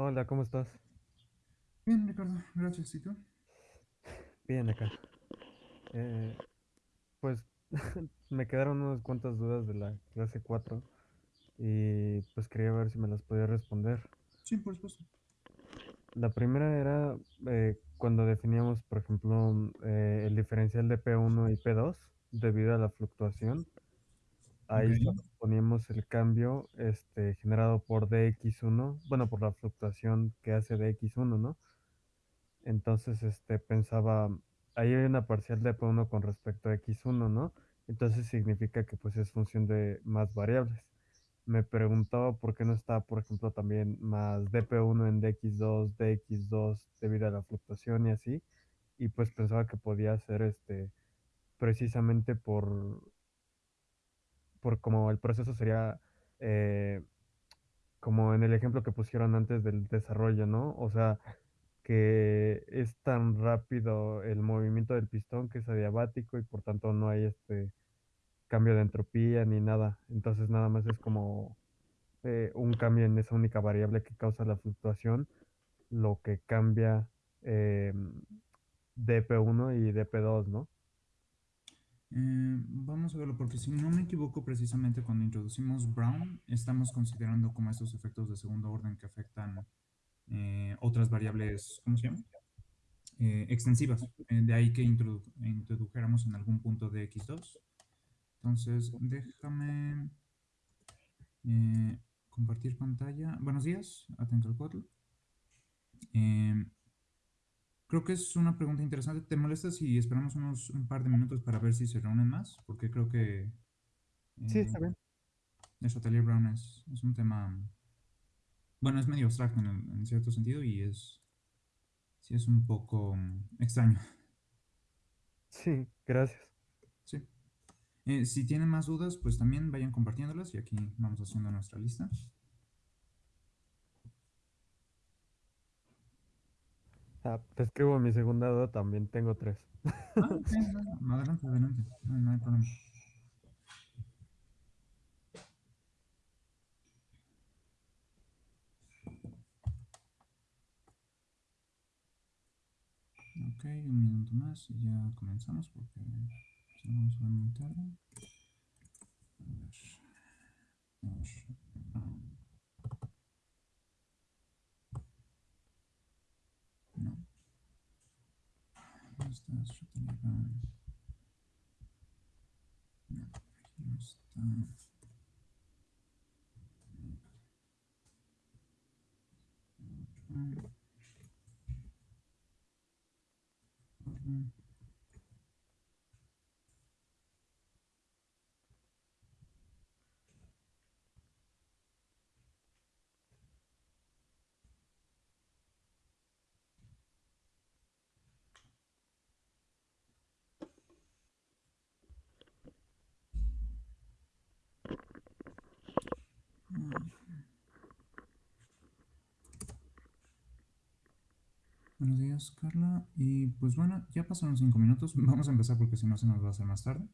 Hola, ¿cómo estás? Bien, Ricardo, gracias. ¿Y tú? Bien acá. Eh, pues me quedaron unas cuantas dudas de la clase 4 y pues quería ver si me las podía responder. Sí, por supuesto. La primera era eh, cuando definíamos, por ejemplo, eh, el diferencial de P1 y P2 debido a la fluctuación. Ok. Ahí solo poníamos el cambio este, generado por dx1, bueno, por la fluctuación que hace dx1, ¿no? Entonces, este, pensaba, ahí hay una parcial de P1 con respecto a X1, ¿no? Entonces significa que pues es función de más variables. Me preguntaba por qué no está, por ejemplo, también más dp1 en dx2, dx2 debido a la fluctuación y así. Y pues pensaba que podía ser este precisamente por, por como el proceso sería eh, como en el ejemplo que pusieron antes del desarrollo, ¿no? O sea, que es tan rápido el movimiento del pistón que es adiabático y por tanto no hay este cambio de entropía ni nada. Entonces nada más es como eh, un cambio en esa única variable que causa la fluctuación, lo que cambia eh, dp1 y dp2, ¿no? Eh, vamos a verlo, porque si no me equivoco, precisamente cuando introducimos Brown, estamos considerando como estos efectos de segundo orden que afectan eh, otras variables, ¿cómo se llama? Eh, extensivas. De ahí que introdu introdujéramos en algún punto de X2. Entonces, déjame compartir pantalla. Buenos días, atento al cuadro. Eh, Creo que es una pregunta interesante. ¿Te molesta si esperamos unos un par de minutos para ver si se reúnen más? Porque creo que Sí, eh, está bien. el Chatelier Brown es, es un tema, bueno, es medio abstracto en, en cierto sentido y es, sí es un poco mm, extraño. Sí, gracias. Sí. Eh, si tienen más dudas, pues también vayan compartiéndolas y aquí vamos haciendo nuestra lista. Ah, te escribo mi segunda duda, también tengo tres. Ah, no, adelante, adelante, no, no hay problema. Ok, un minuto más y ya comenzamos porque si no vamos a ver muy tarde. A ver. Vamos. Ah. No. ¿Dónde estás? Yo tenía acá. No, aquí no está. Otro. Otro. Buenos días, Carla. Y pues bueno, ya pasaron cinco minutos. Vamos a empezar porque si no se nos va a hacer más tarde.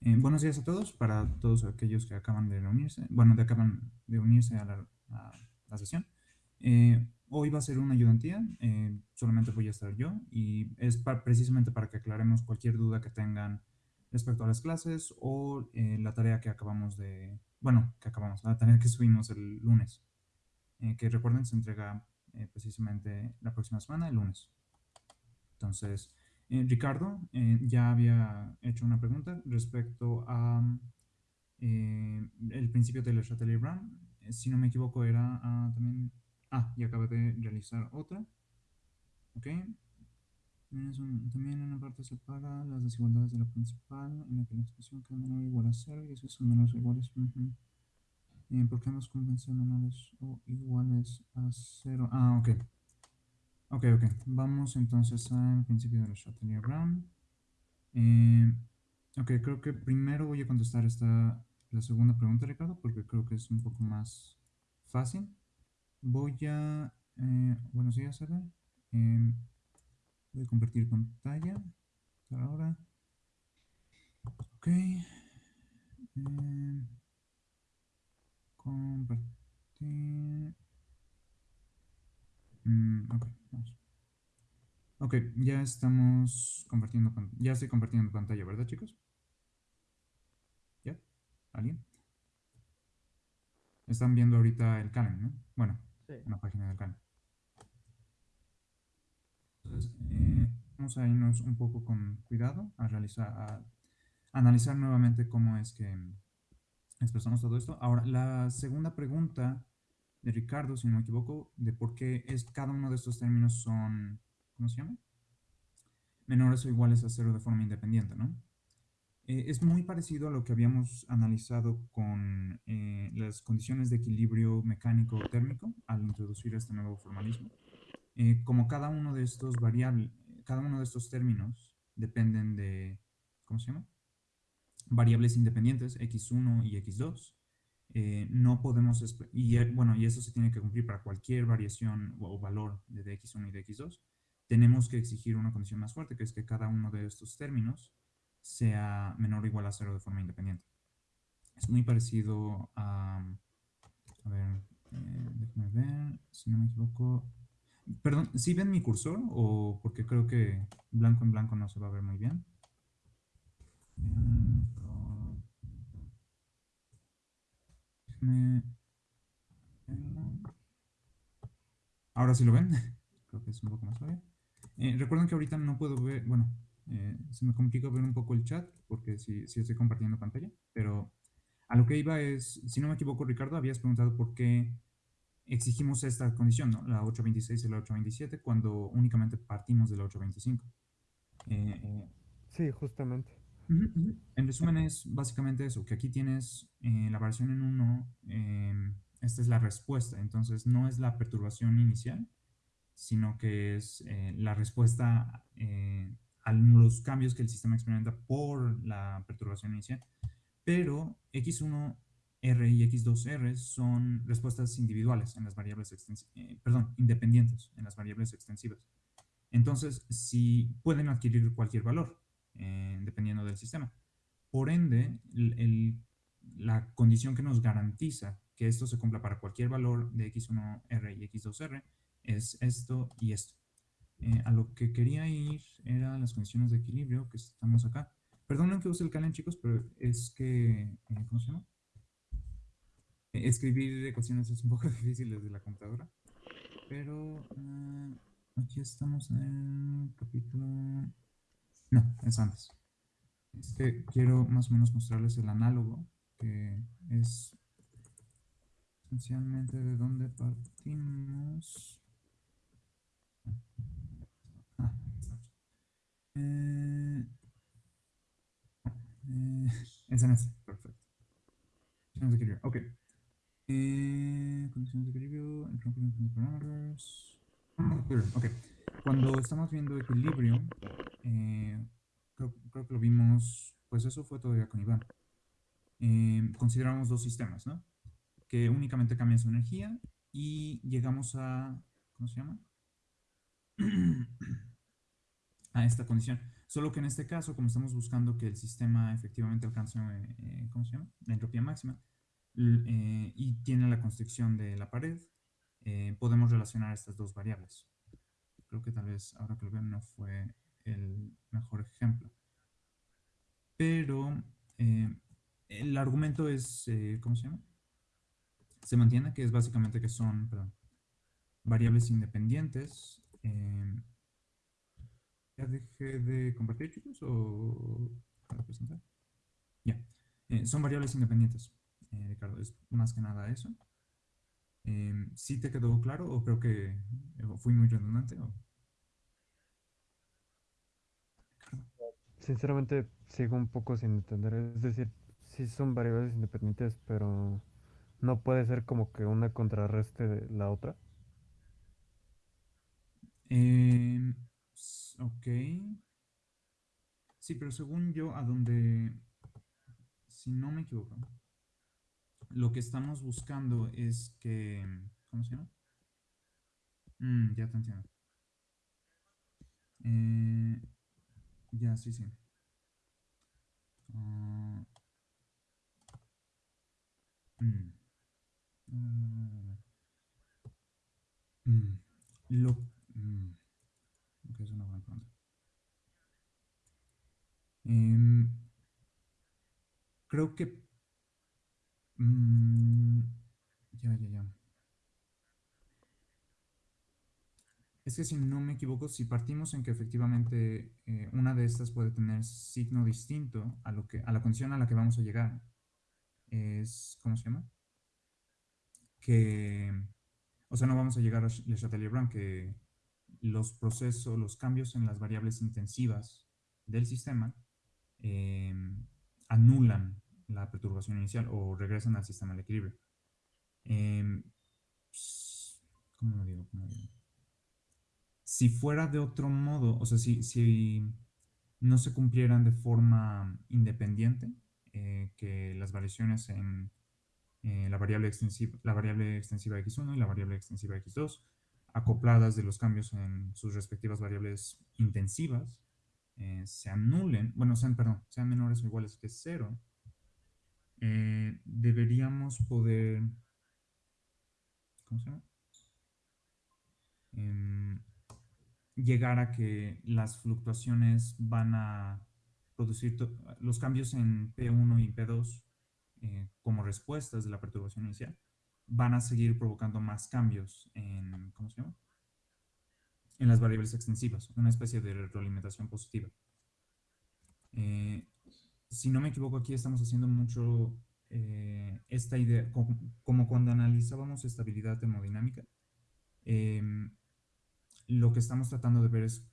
Eh, buenos días a todos, para todos aquellos que acaban de reunirse, bueno, que acaban de unirse a la, sesión. Eh, hoy va a ser una ayudantía, eh, solamente voy a estar yo y es precisamente para que aclaremos cualquier duda que tengan respecto a las clases o eh, la tarea que acabamos de, bueno, que acabamos, la tarea que subimos el lunes, eh, que recuerden se entrega eh, precisamente la próxima semana, el lunes. Entonces, eh, Ricardo ya había hecho una pregunta respecto a el principio de la Chatelier Brown. Si no me equivoco, era ah, también. Ah, y acabé de realizar otra. Ok. También en una parte separa las desigualdades de la principal, en la que la expresión queda menor o igual a cero y eso son menores o iguales. Uh -huh. eh, ¿Por qué menores o iguales a cero? Ah, ok. Ok, ok. Vamos entonces al principio de la Chatelier Brown. Eh, ok, creo que primero voy a contestar esta, la segunda pregunta, Ricardo, porque creo que es un poco más fácil. Voy a... Eh, buenos días, Eder. Eh, Voy a compartir pantalla por ahora. Ok. Eh, compartir. Mm, ok, vamos. Ok, ya estamos compartiendo Ya estoy compartiendo pantalla, ¿verdad, chicos? ¿Ya? ¿Alguien? Están viendo ahorita el Calendar, ¿no? Bueno, una página del Calendar. Entonces, eh, vamos a irnos un poco con cuidado a realizar, a analizar nuevamente cómo es que expresamos todo esto. Ahora, la segunda pregunta de Ricardo, si no me equivoco, de por qué es, cada uno de estos términos son, ¿cómo se llama? Menores o iguales a cero de forma independiente, ¿no? Eh, es muy parecido a lo que habíamos analizado con eh, las condiciones de equilibrio mecánico térmico al introducir este nuevo formalismo. Eh, como cada uno de estos variables, cada uno de estos términos dependen de, ¿cómo se llama? Variables independientes, x1 y x2. no podemos, y bueno, y eso se tiene que cumplir para cualquier variación o, valor de dx1 y de x2. Tenemos que exigir una condición más fuerte, que es que cada uno de estos términos sea menor o igual a cero de forma independiente. Es muy parecido a, a ver, eh, déjame ver, si no me equivoco. Perdón, ¿sí ven mi cursor o porque creo que blanco en blanco no se va a ver muy bien? Ahora sí lo ven. Creo que es un poco más suave. Eh, recuerden que ahorita no puedo ver, bueno, eh, se me complica ver un poco el chat porque si sí, estoy compartiendo pantalla, pero a lo que iba es, si no me equivoco, Ricardo, habías preguntado por qué exigimos esta condición, ¿no? la 826 y la 827, cuando únicamente partimos de la 825. Eh, eh, sí, justamente. En resumen es básicamente eso, que aquí tienes la variación en 1, em, esta es la respuesta, entonces no es la perturbación inicial, sino que es la respuesta a los cambios que el sistema experimenta por la perturbación inicial. Pero X1R y X2R son respuestas individuales en las variables eh, perdón, independientes en las variables extensivas. Entonces, si pueden adquirir cualquier valor, eh, dependiendo del sistema. Por ende, la condición que nos garantiza que esto se cumpla para cualquier valor de X1R y X2R es esto y esto. Eh, a lo que quería ir eran las condiciones de equilibrio que estamos acá. Perdonen que use el calen, chicos, pero es que, eh, ¿cómo se llama? Escribir ecuaciones es un poco difícil desde la computadora. Pero aquí estamos en el capítulo... No, es antes. Es que quiero más o menos mostrarles el análogo, que es esencialmente de dónde partimos. Eh, eh, es en este, perfecto. Ok. Eh, condiciones de equilibrio, el parámetros. Ok. Cuando estamos viendo equilibrio, eh, creo, que lo vimos, pues eso fue todavía con Iván. Eh, consideramos dos sistemas, ¿no? Que únicamente cambian su energía y llegamos a, ¿cómo se llama? a esta condición. Solo que en este caso, como estamos buscando que el sistema efectivamente alcance, ¿cómo se llama? La entropía máxima, eh, y tiene la constricción de la pared, eh, podemos relacionar estas dos variables. Creo que tal vez, ahora que lo veo, no fue el mejor ejemplo. Pero el argumento es, ¿cómo se llama? Se mantiene que es básicamente que son, variables independientes ¿Ya dejé de compartir, chicos? ¿O para presentar? Ya. Eh, son variables independientes, eh, Ricardo. Es más que nada eso. Eh, ¿Sí te quedó claro o creo que fui muy redundante? Sinceramente, sigo un poco sin entender. Es decir, sí son variables independientes, pero no puede ser como que una contrarreste de la otra. Eh, Ok. Sí, pero según yo, a donde, si no me equivoco, lo que estamos buscando es que, ¿cómo se llama? Mm, ya te entiendo. Eh, ya, sí, sí. Uh, mm, mm, lo, mm, es una buena pronto. Em, creo que... mm, ya, ya, ya. Es que si no me equivoco, si partimos en que efectivamente eh, una de estas puede tener signo distinto a, lo que, a la condición a la que vamos a llegar, es, ¿cómo se llama? Que, o sea, no vamos a llegar a Le Chatelier-Brown, que los procesos, los cambios en las variables intensivas del sistema eh, anulan la perturbación inicial o regresan al sistema de equilibrio. ¿Cómo lo digo? ¿Cómo lo digo? Si fuera de otro modo, o sea, si, si no se cumplieran de forma independiente, eh, que las variaciones en eh, la, variable extensiva, la variable extensiva x1 y la variable extensiva x2, acopladas de los cambios en sus respectivas variables intensivas, eh, se anulen, bueno, sean, perdón, sean menores o iguales que cero, deberíamos poder. Em, llegar a que las fluctuaciones van a producir los cambios en P1 y P2 eh, como respuestas de la perturbación inicial van a seguir provocando más cambios en, ¿cómo se llama? En las variables extensivas, una especie de retroalimentación positiva. Eh, si no me equivoco, aquí estamos haciendo mucho eh, esta idea, como, cuando analizábamos estabilidad termodinámica, lo que estamos tratando de ver es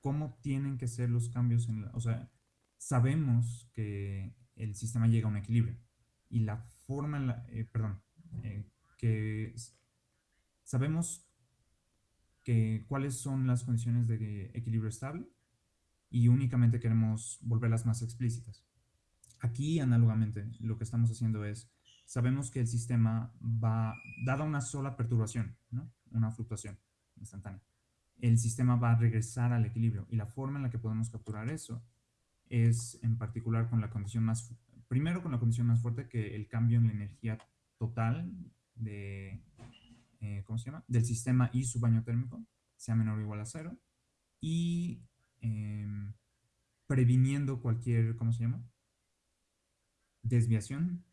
cómo tienen que ser los cambios en la, o sea, sabemos que el sistema llega a un equilibrio y la forma en la, eh, perdón, eh, que sabemos que cuáles son las condiciones de equilibrio estable y únicamente queremos volverlas más explícitas. Aquí, análogamente, lo que estamos haciendo es, sabemos que el sistema va, dada una sola perturbación, ¿no? una fluctuación, instantánea, el sistema va a regresar al equilibrio. Y la forma en la que podemos capturar eso es en particular con la condición más, primero con la condición más fuerte que el cambio en la energía total de, eh, ¿cómo se llama? Del sistema y su baño térmico sea menor o igual a cero. Y em, previniendo cualquier, ¿cómo se llama? Desviación.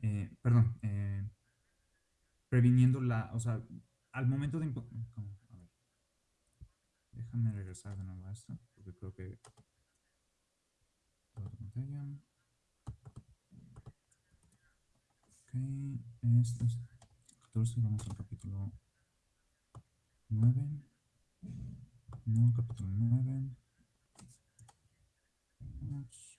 Eh, perdón. Eh, previniendo la, o sea, al momento de... Déjame regresar de nuevo a esto, porque creo que... Ok, esto es 14, vamos al capítulo 9. No, capítulo 9. Vamos.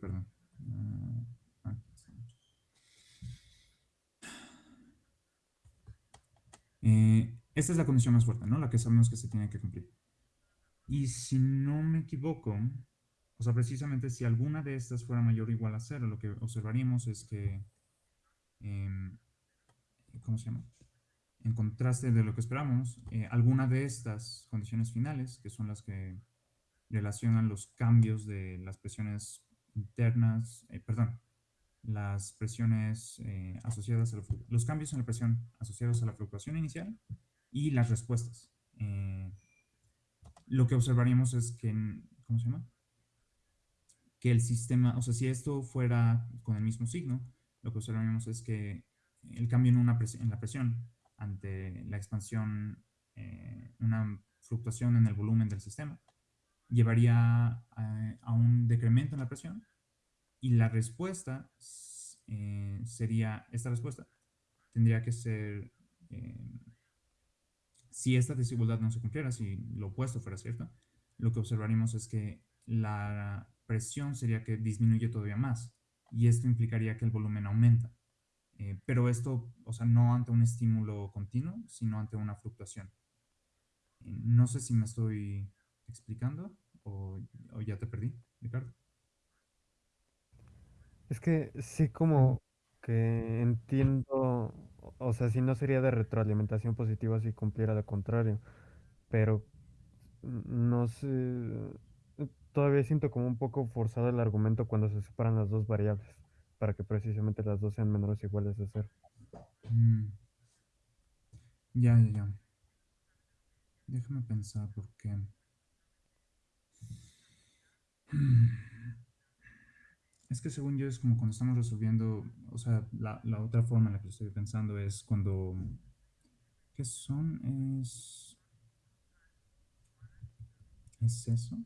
perdón. Uh, Eh, esta es la condición más fuerte, ¿no? La que sabemos que se tiene que cumplir. Y si no me equivoco, o sea, precisamente si alguna de estas fuera mayor o igual a cero, lo que observaríamos es que, em, ¿cómo se llama? En contraste de lo que esperamos, eh, alguna de estas condiciones finales, que son las que relacionan los cambios de las presiones internas, eh, perdón, las presiones eh, asociadas a los cambios en la presión asociados a la fluctuación inicial y las respuestas. Eh, lo que observaríamos es que, ¿cómo se llama? Que el sistema, o sea, si esto fuera con el mismo signo, lo que observaríamos es que el cambio en, una en la presión ante la expansión, eh, una fluctuación en el volumen del sistema, llevaría a, a un decremento en la presión y la respuesta eh, sería, esta respuesta tendría que ser, eh, si esta desigualdad no se cumpliera, si lo opuesto fuera cierto, lo que observaríamos es que la presión sería que disminuye todavía más y esto implicaría que el volumen aumenta. Eh, pero esto, o sea, no ante un estímulo continuo, sino ante una fluctuación. no sé si me estoy explicando o, ya te perdí, Ricardo. Es que sí como que entiendo, o sea, si no sería de retroalimentación positiva si cumpliera lo contrario, pero no sé, todavía siento como un poco forzado el argumento cuando se separan las dos variables, para que precisamente las dos sean menores iguales de cero. Mm, Ya, ya, ya. Déjame pensar por qué. Es que según yo es como cuando estamos resolviendo, o sea, la, la otra forma en la que estoy pensando es cuando... ¿Qué son? Es... ¿Es eso?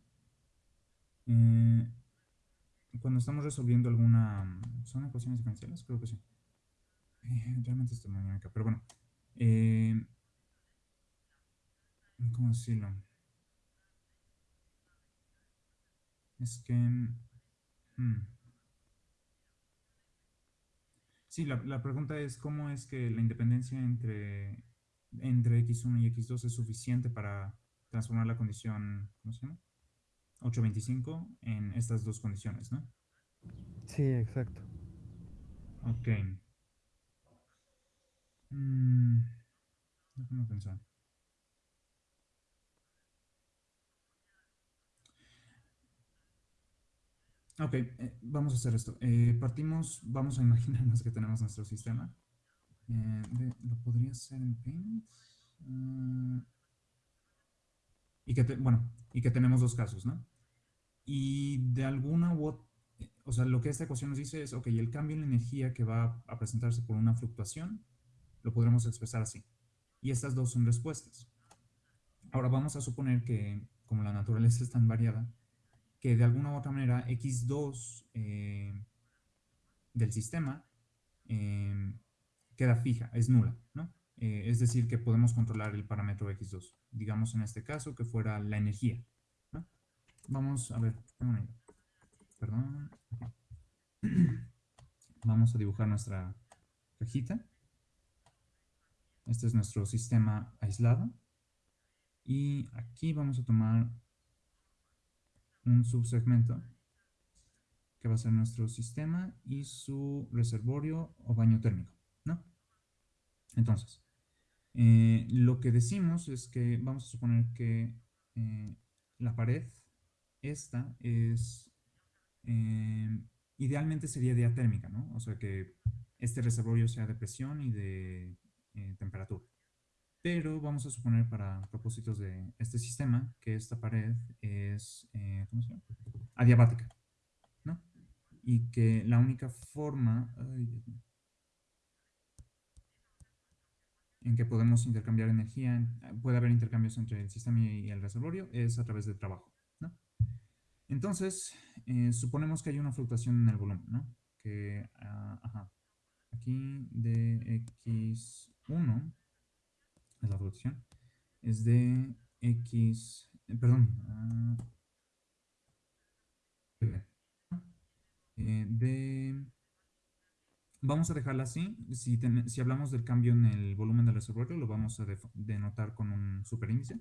Eh, cuando estamos resolviendo alguna... ¿Son ecuaciones diferenciales? Creo que sí. Eh, realmente es termodinámica, pero bueno. Eh, ¿Cómo decirlo? Es que... hmm. Sí, la, la, pregunta es cómo es que la independencia entre, entre x1 y x2 es suficiente para transformar la condición, ¿cómo se llama? 825 en estas dos condiciones, ¿no? Sí, exacto. Ok. Mm, déjame pensar. Ok, eh, vamos a hacer esto. Eh, partimos, vamos a imaginarnos que tenemos nuestro sistema. Eh, de, ¿Lo podría hacer en Paint? Uh, y que, te, bueno, y que tenemos dos casos, ¿no? Y de alguna u otra, o sea, lo que esta ecuación nos dice es, ok, el cambio en la energía que va a presentarse por una fluctuación, lo podremos expresar así. Y estas dos son respuestas. Ahora vamos a suponer que, como la naturaleza es tan variada, que de alguna u otra manera x2 eh, del sistema eh, queda fija, es nula, ¿no? Eh, es decir, que podemos controlar el parámetro x2. Digamos en este caso que fuera la energía. Vamos a ver, perdón. Vamos a dibujar nuestra cajita. Este es nuestro sistema aislado. Y aquí vamos a tomar un subsegmento que va a ser nuestro sistema y su reservorio o baño térmico, ¿no? Entonces, eh, lo que decimos es que vamos a suponer que eh, la pared, esta es, eh, idealmente sería diatérmica, ¿no? O sea que este reservorio sea de presión y de eh, temperatura. Pero vamos a suponer para propósitos de este sistema que esta pared es, eh, ¿cómo se llama? Adiabática, ¿no? Y que la única forma ay, en que podemos intercambiar energía, puede haber intercambios entre el sistema y el reservorio, es a través del trabajo, ¿no? Entonces, eh, suponemos que hay una fluctuación en el volumen, ¿no? Que, uh, ajá, aquí de x1 es la fluctuación, es de x, eh, perdón, uh, de, vamos a dejarla así, si, si, hablamos del cambio en el volumen del reservorio, lo vamos a denotar con un superíndice,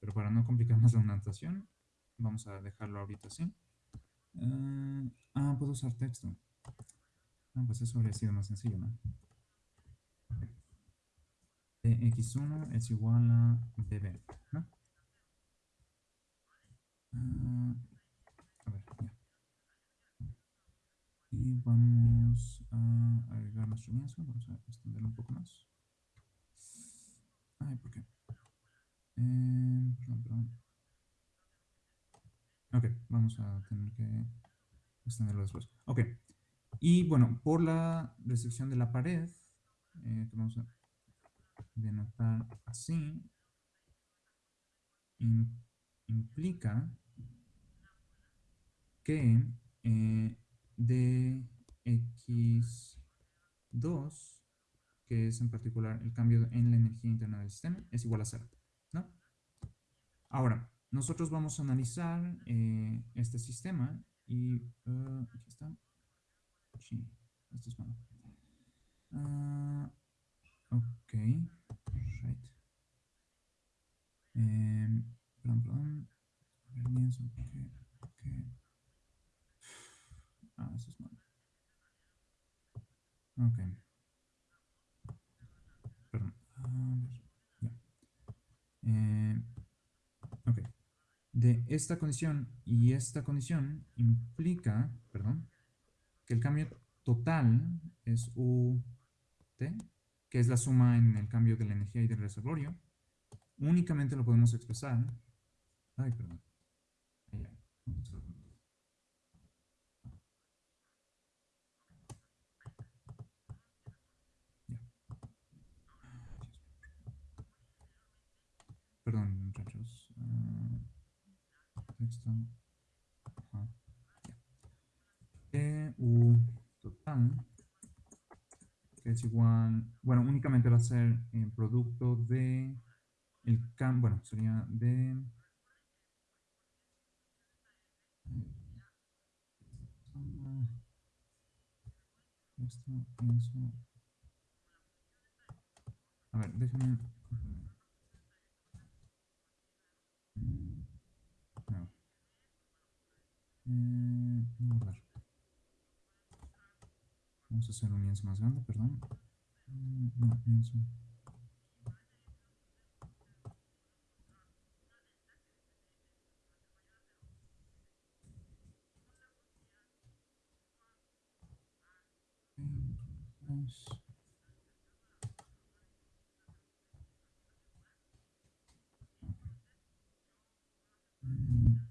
pero para no complicar más la notación, vamos a dejarlo ahorita así. Uh, ah, puedo usar texto. Ah, pues eso habría sido más sencillo, ¿no? de x1 es igual a db, ¿no? Uh, a ver, ya. Y vamos a agregar nuestro lienzo, vamos a extenderlo un poco más. Ay, ¿por qué? Eh, perdón, perdón. Ok, vamos a tener que extenderlo después. Ok, y bueno, por la restricción de la pared, eh, que vamos a denotar así implica que eh, dx2, que es en particular el cambio en la energía interna del sistema, es igual a cero. ¿no? Ahora, nosotros vamos a analizar eh, este sistema y uh, aquí está. Sí, esto es malo. Uh, Ok, right. Eh, perdón, perdón. Porque, porque... Ah, eso es malo. Ok. Perdón. A ver, ya. Eh. De esta condición y esta condición implica, perdón, que el cambio total es UT que es la suma en el cambio de la energía y del reservorio, únicamente lo podemos expresar. Ay, perdón. Perdón, muchachos. Uh, texto. Ajá. E, U total que es igual, bueno, únicamente va a ser el producto de el cam, bueno, sería de esto, eso. A ver, déjame. No. Eh, Vamos a hacer un lienzo más grande, perdón. Mm.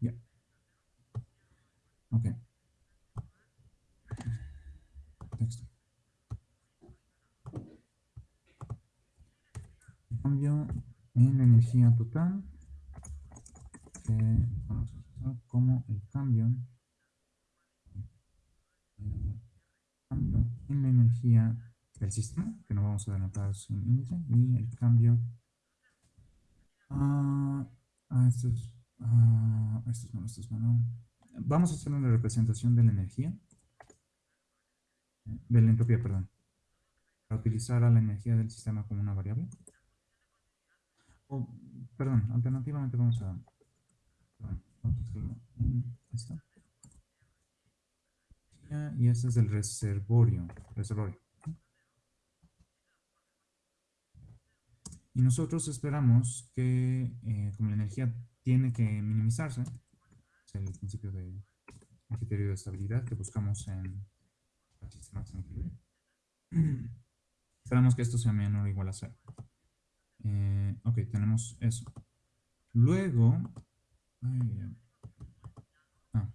Ya. Ok. Texto. Cambio en la energía total. como el cambio, cambio en la energía del sistema, que no vamos a denotar sin índice, y el cambio Ah, ah, esto es, ah, esto es bueno, esto es. Vamos a hacer una representación de la energía, de la entropía, perdón, para utilizar a la energía del sistema como una variable. O, perdón, alternativamente vamos a, perdón, vamos a hacerlo. Y este es el reservorio, reservorio. Y nosotros esperamos que, eh, como la energía tiene que minimizarse, es el principio de criterio de estabilidad que buscamos en Esperamos que esto sea menor o igual a cero. Eh, ok, tenemos eso. Luego, ah,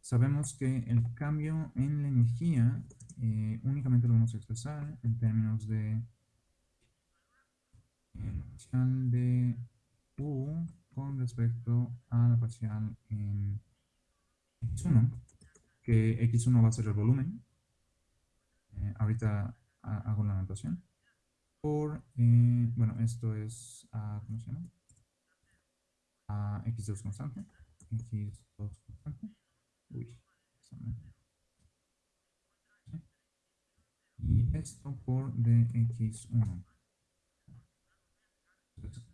sabemos que el cambio en la energía eh, únicamente lo vamos a expresar en términos de eh, parcial de U con respecto a la parcial en X1, que X1 va a ser el volumen. Eh, ahorita hago la anotación. Por, bueno, esto es, a, ¿cómo se llama? A X2 constante. X2 constante. Uy, y esto por dx1.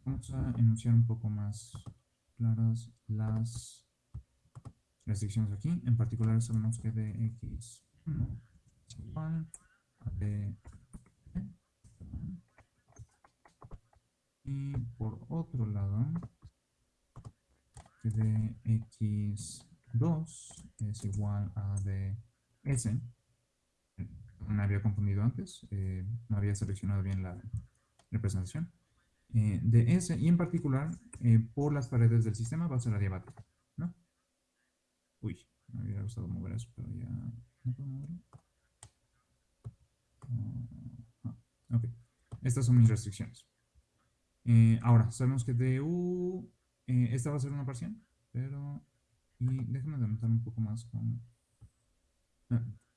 vamos a enunciar un poco más claras las restricciones aquí. En particular sabemos que dx1 es igual a d y por otro lado que dx2 es igual a ds me había confundido antes, eh, no había seleccionado bien la representación, eh, de S y en particular eh, por las paredes del sistema va a ser adiabática, ¿no? Uy, me hubiera gustado mover eso, pero ya no puedo moverlo. Ah, ok, estas son mis restricciones. ahora, sabemos que DU, esta va a ser una parcial, pero, y déjenme anotar un poco más con...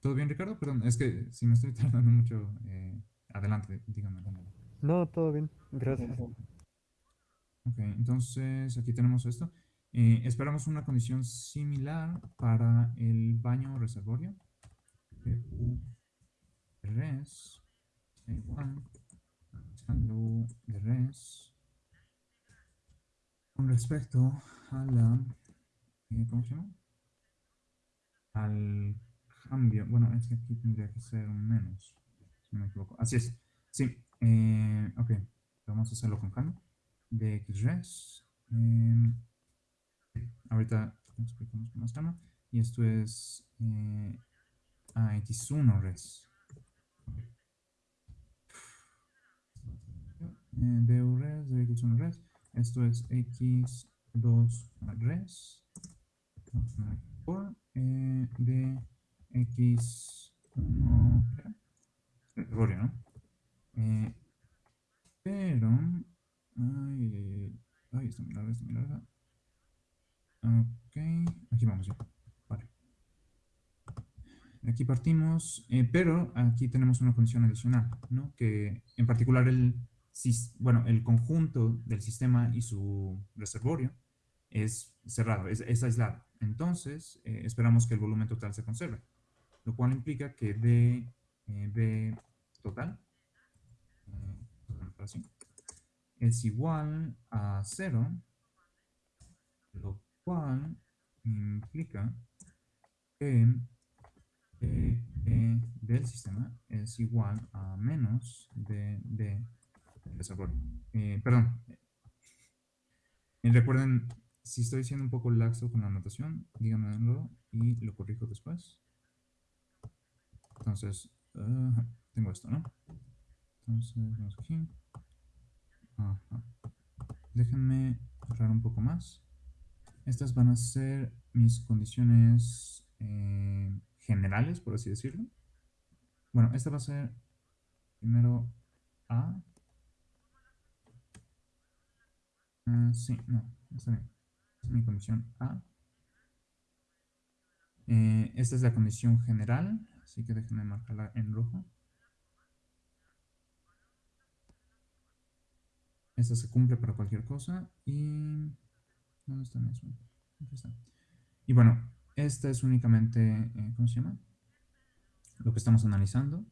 ¿Todo bien, Ricardo? Perdón, es que si me estoy tardando mucho, eh, adelante, dígame. No, todo bien, gracias. Ok, entonces aquí tenemos esto. Eh, esperamos una condición similar para el baño reservorio. res igual de res con respecto a la, eh, ¿cómo se llama? al cambio. Bueno, es que aquí tendría que ser un menos, si no me equivoco. Así es. Sí. Eh, ok. Vamos a hacerlo con calma. De xres. Eh, ahorita explicamos con más calma. Y esto es eh, a x1 res. Eh, de res, de x1 res. Esto es x2 res por eh, de x ¿no? Eh, pero ay, ay, está muy larga, está muy larga. Ok, aquí vamos ya. Vale. Aquí partimos, eh, pero aquí tenemos una condición adicional, ¿no? Que en particular el, bueno, el conjunto del sistema y su reservorio es cerrado, es, aislado. Entonces, eh, esperamos que el volumen total se conserve, lo cual implica que D, eh, B total eh, es igual a 0, lo cual implica que D, del sistema es igual a menos de D del reservorio. perdón, recuerden si estoy siendo un poco laxo con la anotación, díganmelo y lo corrijo después. Entonces, tengo esto, ¿no? Entonces, vamos aquí. Déjenme ahorrar un poco más. Estas van a ser mis condiciones eh, generales, por así decirlo. Bueno, esta va a ser primero A. Ah, sí, no, está bien mi condición A. Eh, esta es la condición general, así que déjenme marcarla en rojo. Esta se cumple para cualquier cosa y... ¿Dónde está mi Aquí está. Y bueno, esta es únicamente, eh, ¿cómo se llama? Lo que estamos analizando.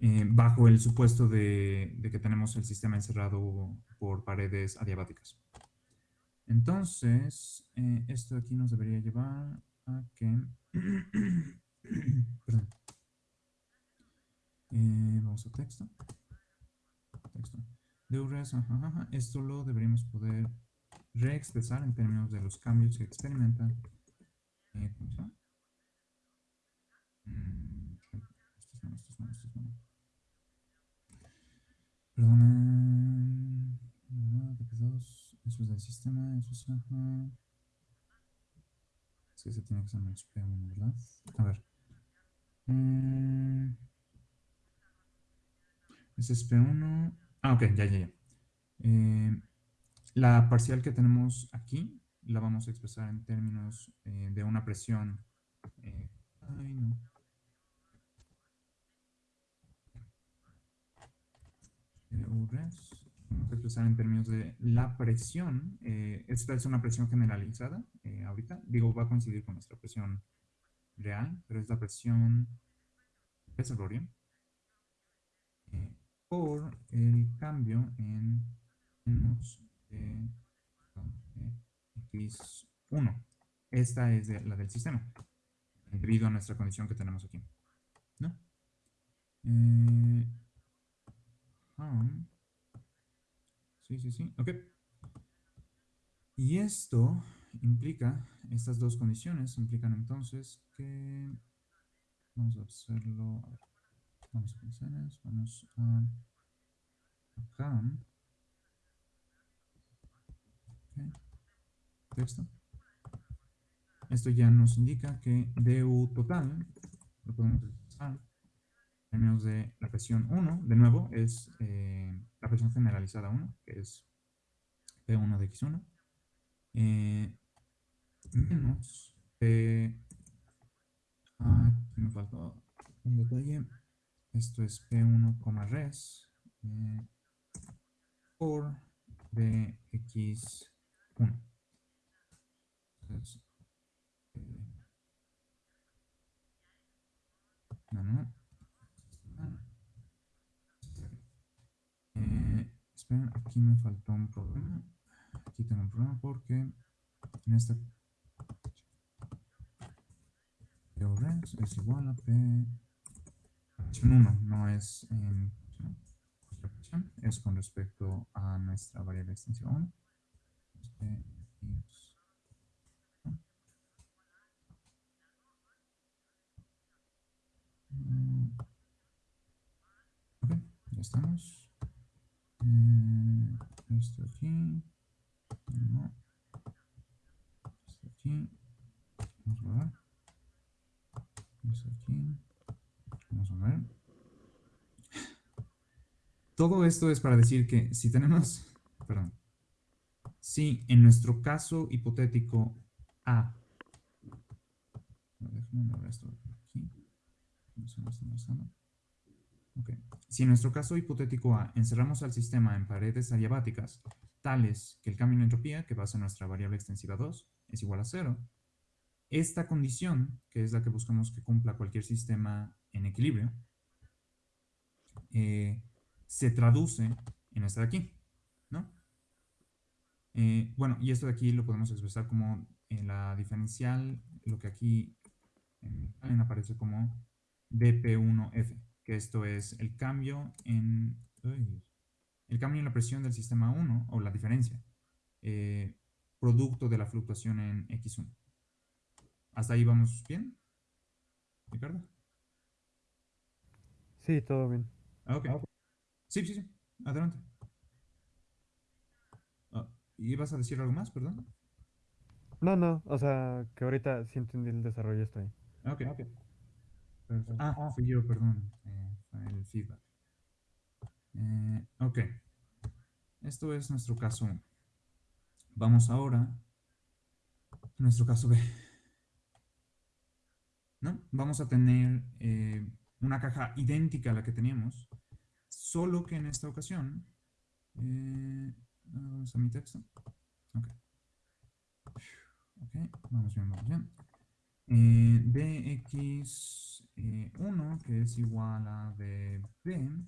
Eh, bajo el supuesto de, de, que tenemos el sistema encerrado por paredes adiabáticas. Entonces, eh, esto aquí nos debería llevar a que... Perdón. Eh, vamos a texto. Texto. De esto lo deberíamos poder reexpresar en términos de los cambios que experimenta. Eh, ¿cómo mm, estos no, estos no, estos no. Perdón. Eso es del sistema, eso es... Ajá. Es que se tiene que ser menos P1, ¿verdad? A ver. Mm. Ese es P1. Ah, ok, ya, ya, ya. Eh, la parcial que tenemos aquí la vamos a expresar en términos eh, de una presión. Eh, ay, no. Vamos a expresar en términos de la presión. Esta es una presión generalizada ahorita. Digo, va a coincidir con nuestra presión real, pero es la presión reservorio eh, por el cambio en menos de, x1. Esta es la del sistema, debido a nuestra condición que tenemos aquí. ¿No? Eh, Sí, sí, sí. Ok. Y esto implica, estas dos condiciones implican entonces que, vamos a hacerlo, vamos a condiciones, vamos a acá. Okay. Texto. Esto ya nos indica que du total, lo podemos expresar en términos de la presión 1, de nuevo, es eh, la presión generalizada 1, que es P1 de X1, eh, menos P... Ah, me faltó un detalle. Esto es P1, res eh, por DX1. Entonces, eh, no, no. esperen, aquí me faltó un problema. Aquí tengo un problema porque en esta es igual a p 1, no es en es con respecto a nuestra variable extensiva 1. Ok, ya estamos. Eh, esto aquí. No. Esto aquí. Vamos a ver. Esto aquí. Vamos a ver. Todo esto es para decir que si tenemos, perdón, si en nuestro caso hipotético A. Si en nuestro caso hipotético A encerramos al sistema en paredes adiabáticas tales que el cambio en entropía, que basa nuestra variable extensiva 2, es igual a 0, esta condición, que es la que buscamos que cumpla cualquier sistema en equilibrio, eh, se traduce en esta de aquí, ¿no? Eh, bueno, y esto de aquí lo podemos expresar como en la diferencial, lo que aquí en aparece como dp1f, que esto es el cambio en el cambio en la presión del sistema 1, o la diferencia, eh, producto de la fluctuación en x1. ¿Hasta ahí vamos bien? ¿Ricardo? Sí, todo bien. Ah, ok. Sí, sí, sí. Adelante. Ah, ¿Y vas a decir algo más, perdón? No, no, o sea, que ahorita sí entendí el desarrollo estoy. Ok. okay. Ah, ah, fui yo, perdón. Eh, fue el feedback. Eh, ok. Esto es nuestro caso 1. Vamos ahora a nuestro caso B. ¿no? Vamos a tener eh, una caja idéntica a la que teníamos, solo que en esta ocasión, eh, vamos a mi texto, ok, ok, vamos bien, vamos bien, eh, dx1, que es igual a db,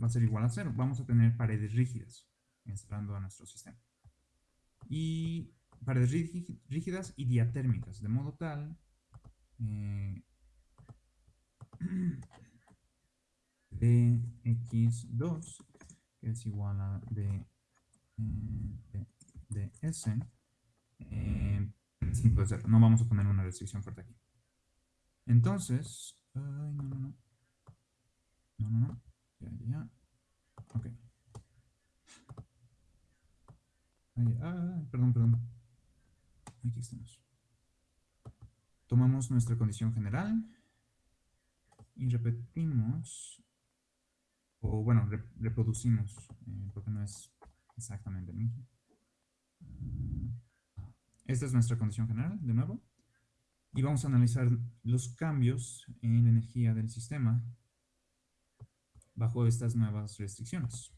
va a ser igual a 0, vamos a tener paredes rígidas, entrando a nuestro sistema, y paredes rígidas y diatérmicas, de modo tal eh, dx2 que es igual a d, eh, ds eh, no vamos a poner una restricción fuerte aquí. Entonces ay, no, no, no. No, no, no. Ya, ya, ok. Perdón, perdón. Aquí estamos. Tomamos nuestra condición general y repetimos, o bueno, reproducimos, eh, porque no es exactamente el mismo. Esta es nuestra condición general, de nuevo. Y vamos a analizar los cambios en energía del sistema bajo estas nuevas restricciones.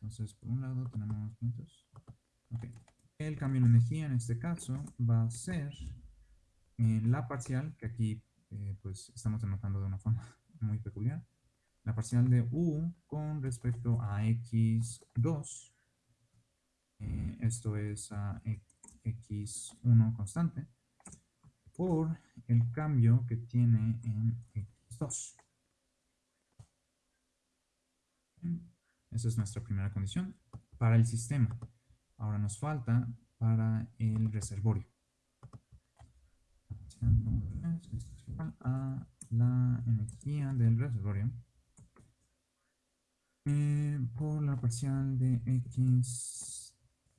Entonces, por un lado tenemos puntos. El cambio en energía en este caso va a ser en la parcial, que aquí eh, pues estamos denotando de una forma muy peculiar, la parcial de u con respecto a x2, eh, esto es a x1 constante, por el cambio que tiene en x2. Esa es nuestra primera condición para el sistema. Ahora nos falta para el reservorio a la energía del reservorio eh, por la parcial de x,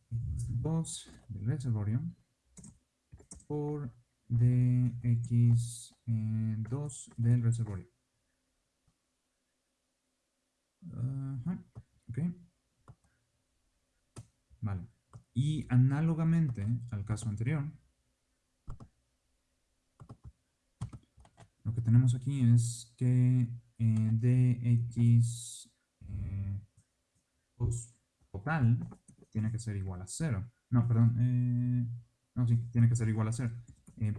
2 del reservorio por dx2 eh, del reservorio. ok. Vale. Y análogamente al caso anterior, Lo que tenemos aquí es que eh, dx eh, total tiene que ser igual a 0. No, perdón. Eh, no, sí, tiene que ser igual a 0.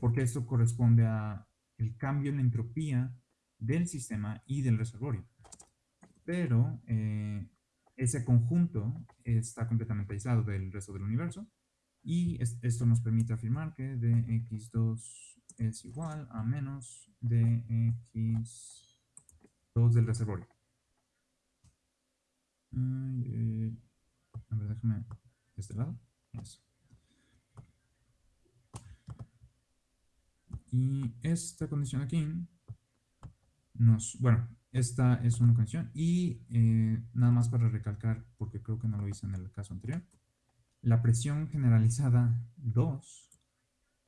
porque esto corresponde a el cambio en la entropía del sistema y del reservorio. Pero ese conjunto está completamente aislado del resto del universo y esto nos permite afirmar que dx2 es igual a menos dx2 del reservorio. Eh, a ver, déjame de este lado. Y esta condición aquí nos, bueno, esta es una condición y eh, nada más para recalcar, porque creo que no lo hice en el caso anterior, la presión generalizada 2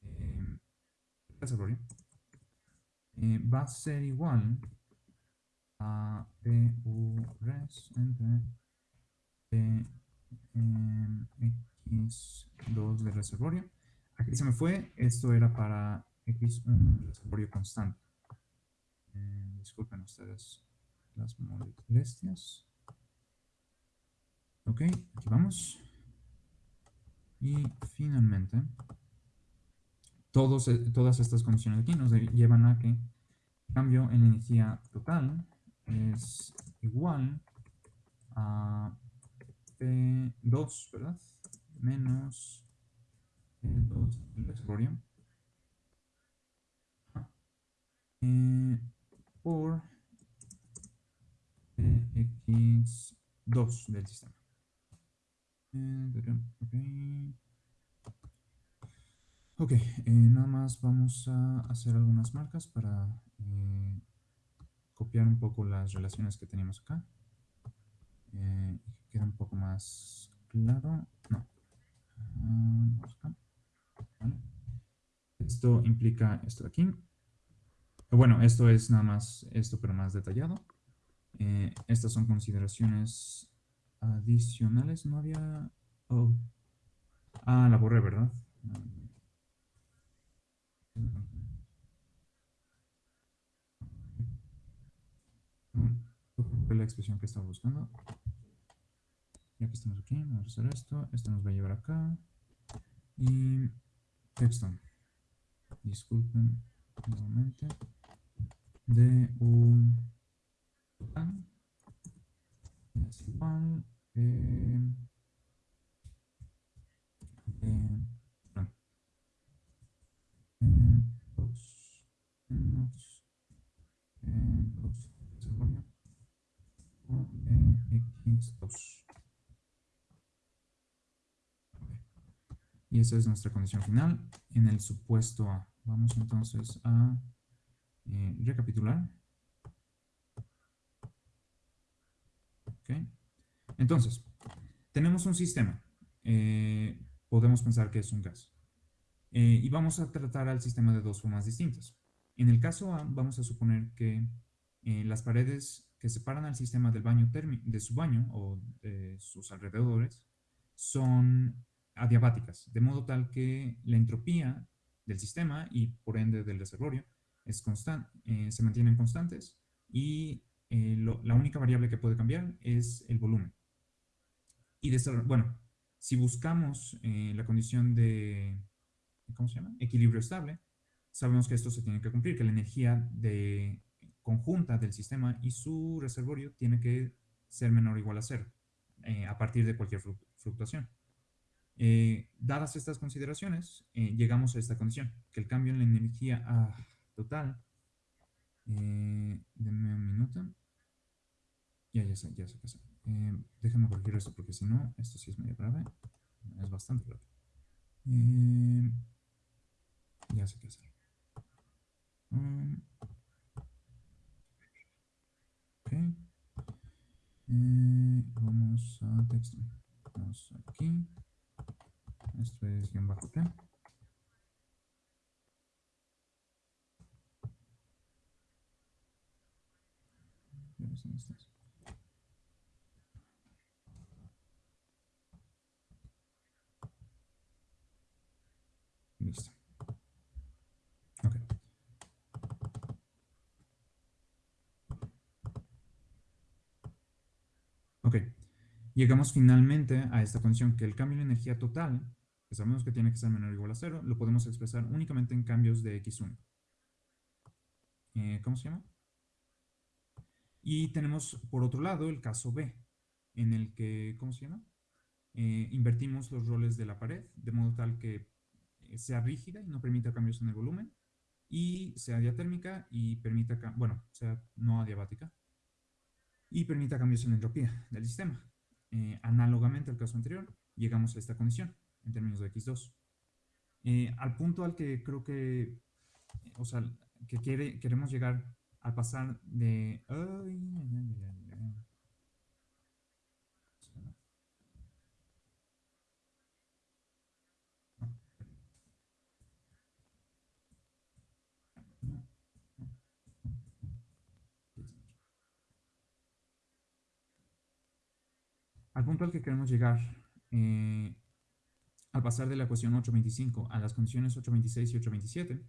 eh, eh, va a ser igual a PU res entre X2 del reservorio. Aquí se me fue, esto era para X1 reservorio constante. Eh, disculpen ustedes las molestias. Ok, aquí vamos. Y finalmente, todos, eh, todas estas condiciones aquí nos llevan a que cambio en energía total es igual a P2, ¿verdad? Menos P2 del eh, por X2 del sistema. Eh, ok, eh, nada más vamos a hacer algunas marcas para copiar un poco las relaciones que teníamos acá. Eh, queda un poco más claro. No. Ah, esto implica esto de aquí. Bueno, esto es nada más esto, pero más detallado. Eh, estas son consideraciones adicionales. No había... Oh. Ah, la borré, ¿verdad? La expresión que estaba buscando. Ya que estamos aquí, vamos a hacer esto. Esto nos va a llevar acá. Y texto. Disculpen nuevamente de un es igual eh, eh, x2 y esa es nuestra condición final en el supuesto A vamos entonces a eh, recapitular. Entonces, tenemos un sistema. Eh, podemos pensar que es un gas. Eh, y vamos a tratar al sistema de dos formas distintas. En el caso A, vamos a suponer que las paredes que separan al sistema del baño de su baño o de sus alrededores son adiabáticas, de modo tal que la entropía del sistema y por ende del reservorio es eh, se mantienen constantes y eh, la única variable que puede cambiar es el volumen. Y bueno, si buscamos eh, la condición de, ¿cómo se llama? Equilibrio estable, sabemos que esto se tiene que cumplir, que la energía de, conjunta del sistema y su reservorio tiene que ser menor o igual a cero a partir de cualquier fluctuación. dadas estas consideraciones, llegamos a esta condición, que el cambio en la energía... Ah, total. Eh, denme un minuto. Ya, ya sé, ya sé qué hacer. Eh, déjame corregir esto porque si no, esto sí es medio grave. Es bastante grave. Eh, ya sé qué hacer. Um. Eh, vamos a texto. Vamos aquí. Esto es guion bajo T. Ok. Ok. Llegamos finalmente a esta condición que el cambio de energía total, que sabemos que tiene que ser menor o igual a cero, lo podemos expresar únicamente en cambios de x1. Eh, ¿Cómo se llama? Y tenemos, por otro lado, el caso B, en el que, ¿cómo se llama? Eh, invertimos los roles de la pared, de modo tal que sea rígida y no permita cambios en el volumen. y sea diatérmica y permita, bueno, sea no adiabática y permita cambios en la entropía del sistema. Eh, análogamente al caso anterior, llegamos a esta condición en términos de X2. Eh, al punto al que creo que, o sea, que queremos llegar al pasar de... Al punto al que queremos llegar, eh, al pasar de la ecuación 825 a las condiciones 826 y 827,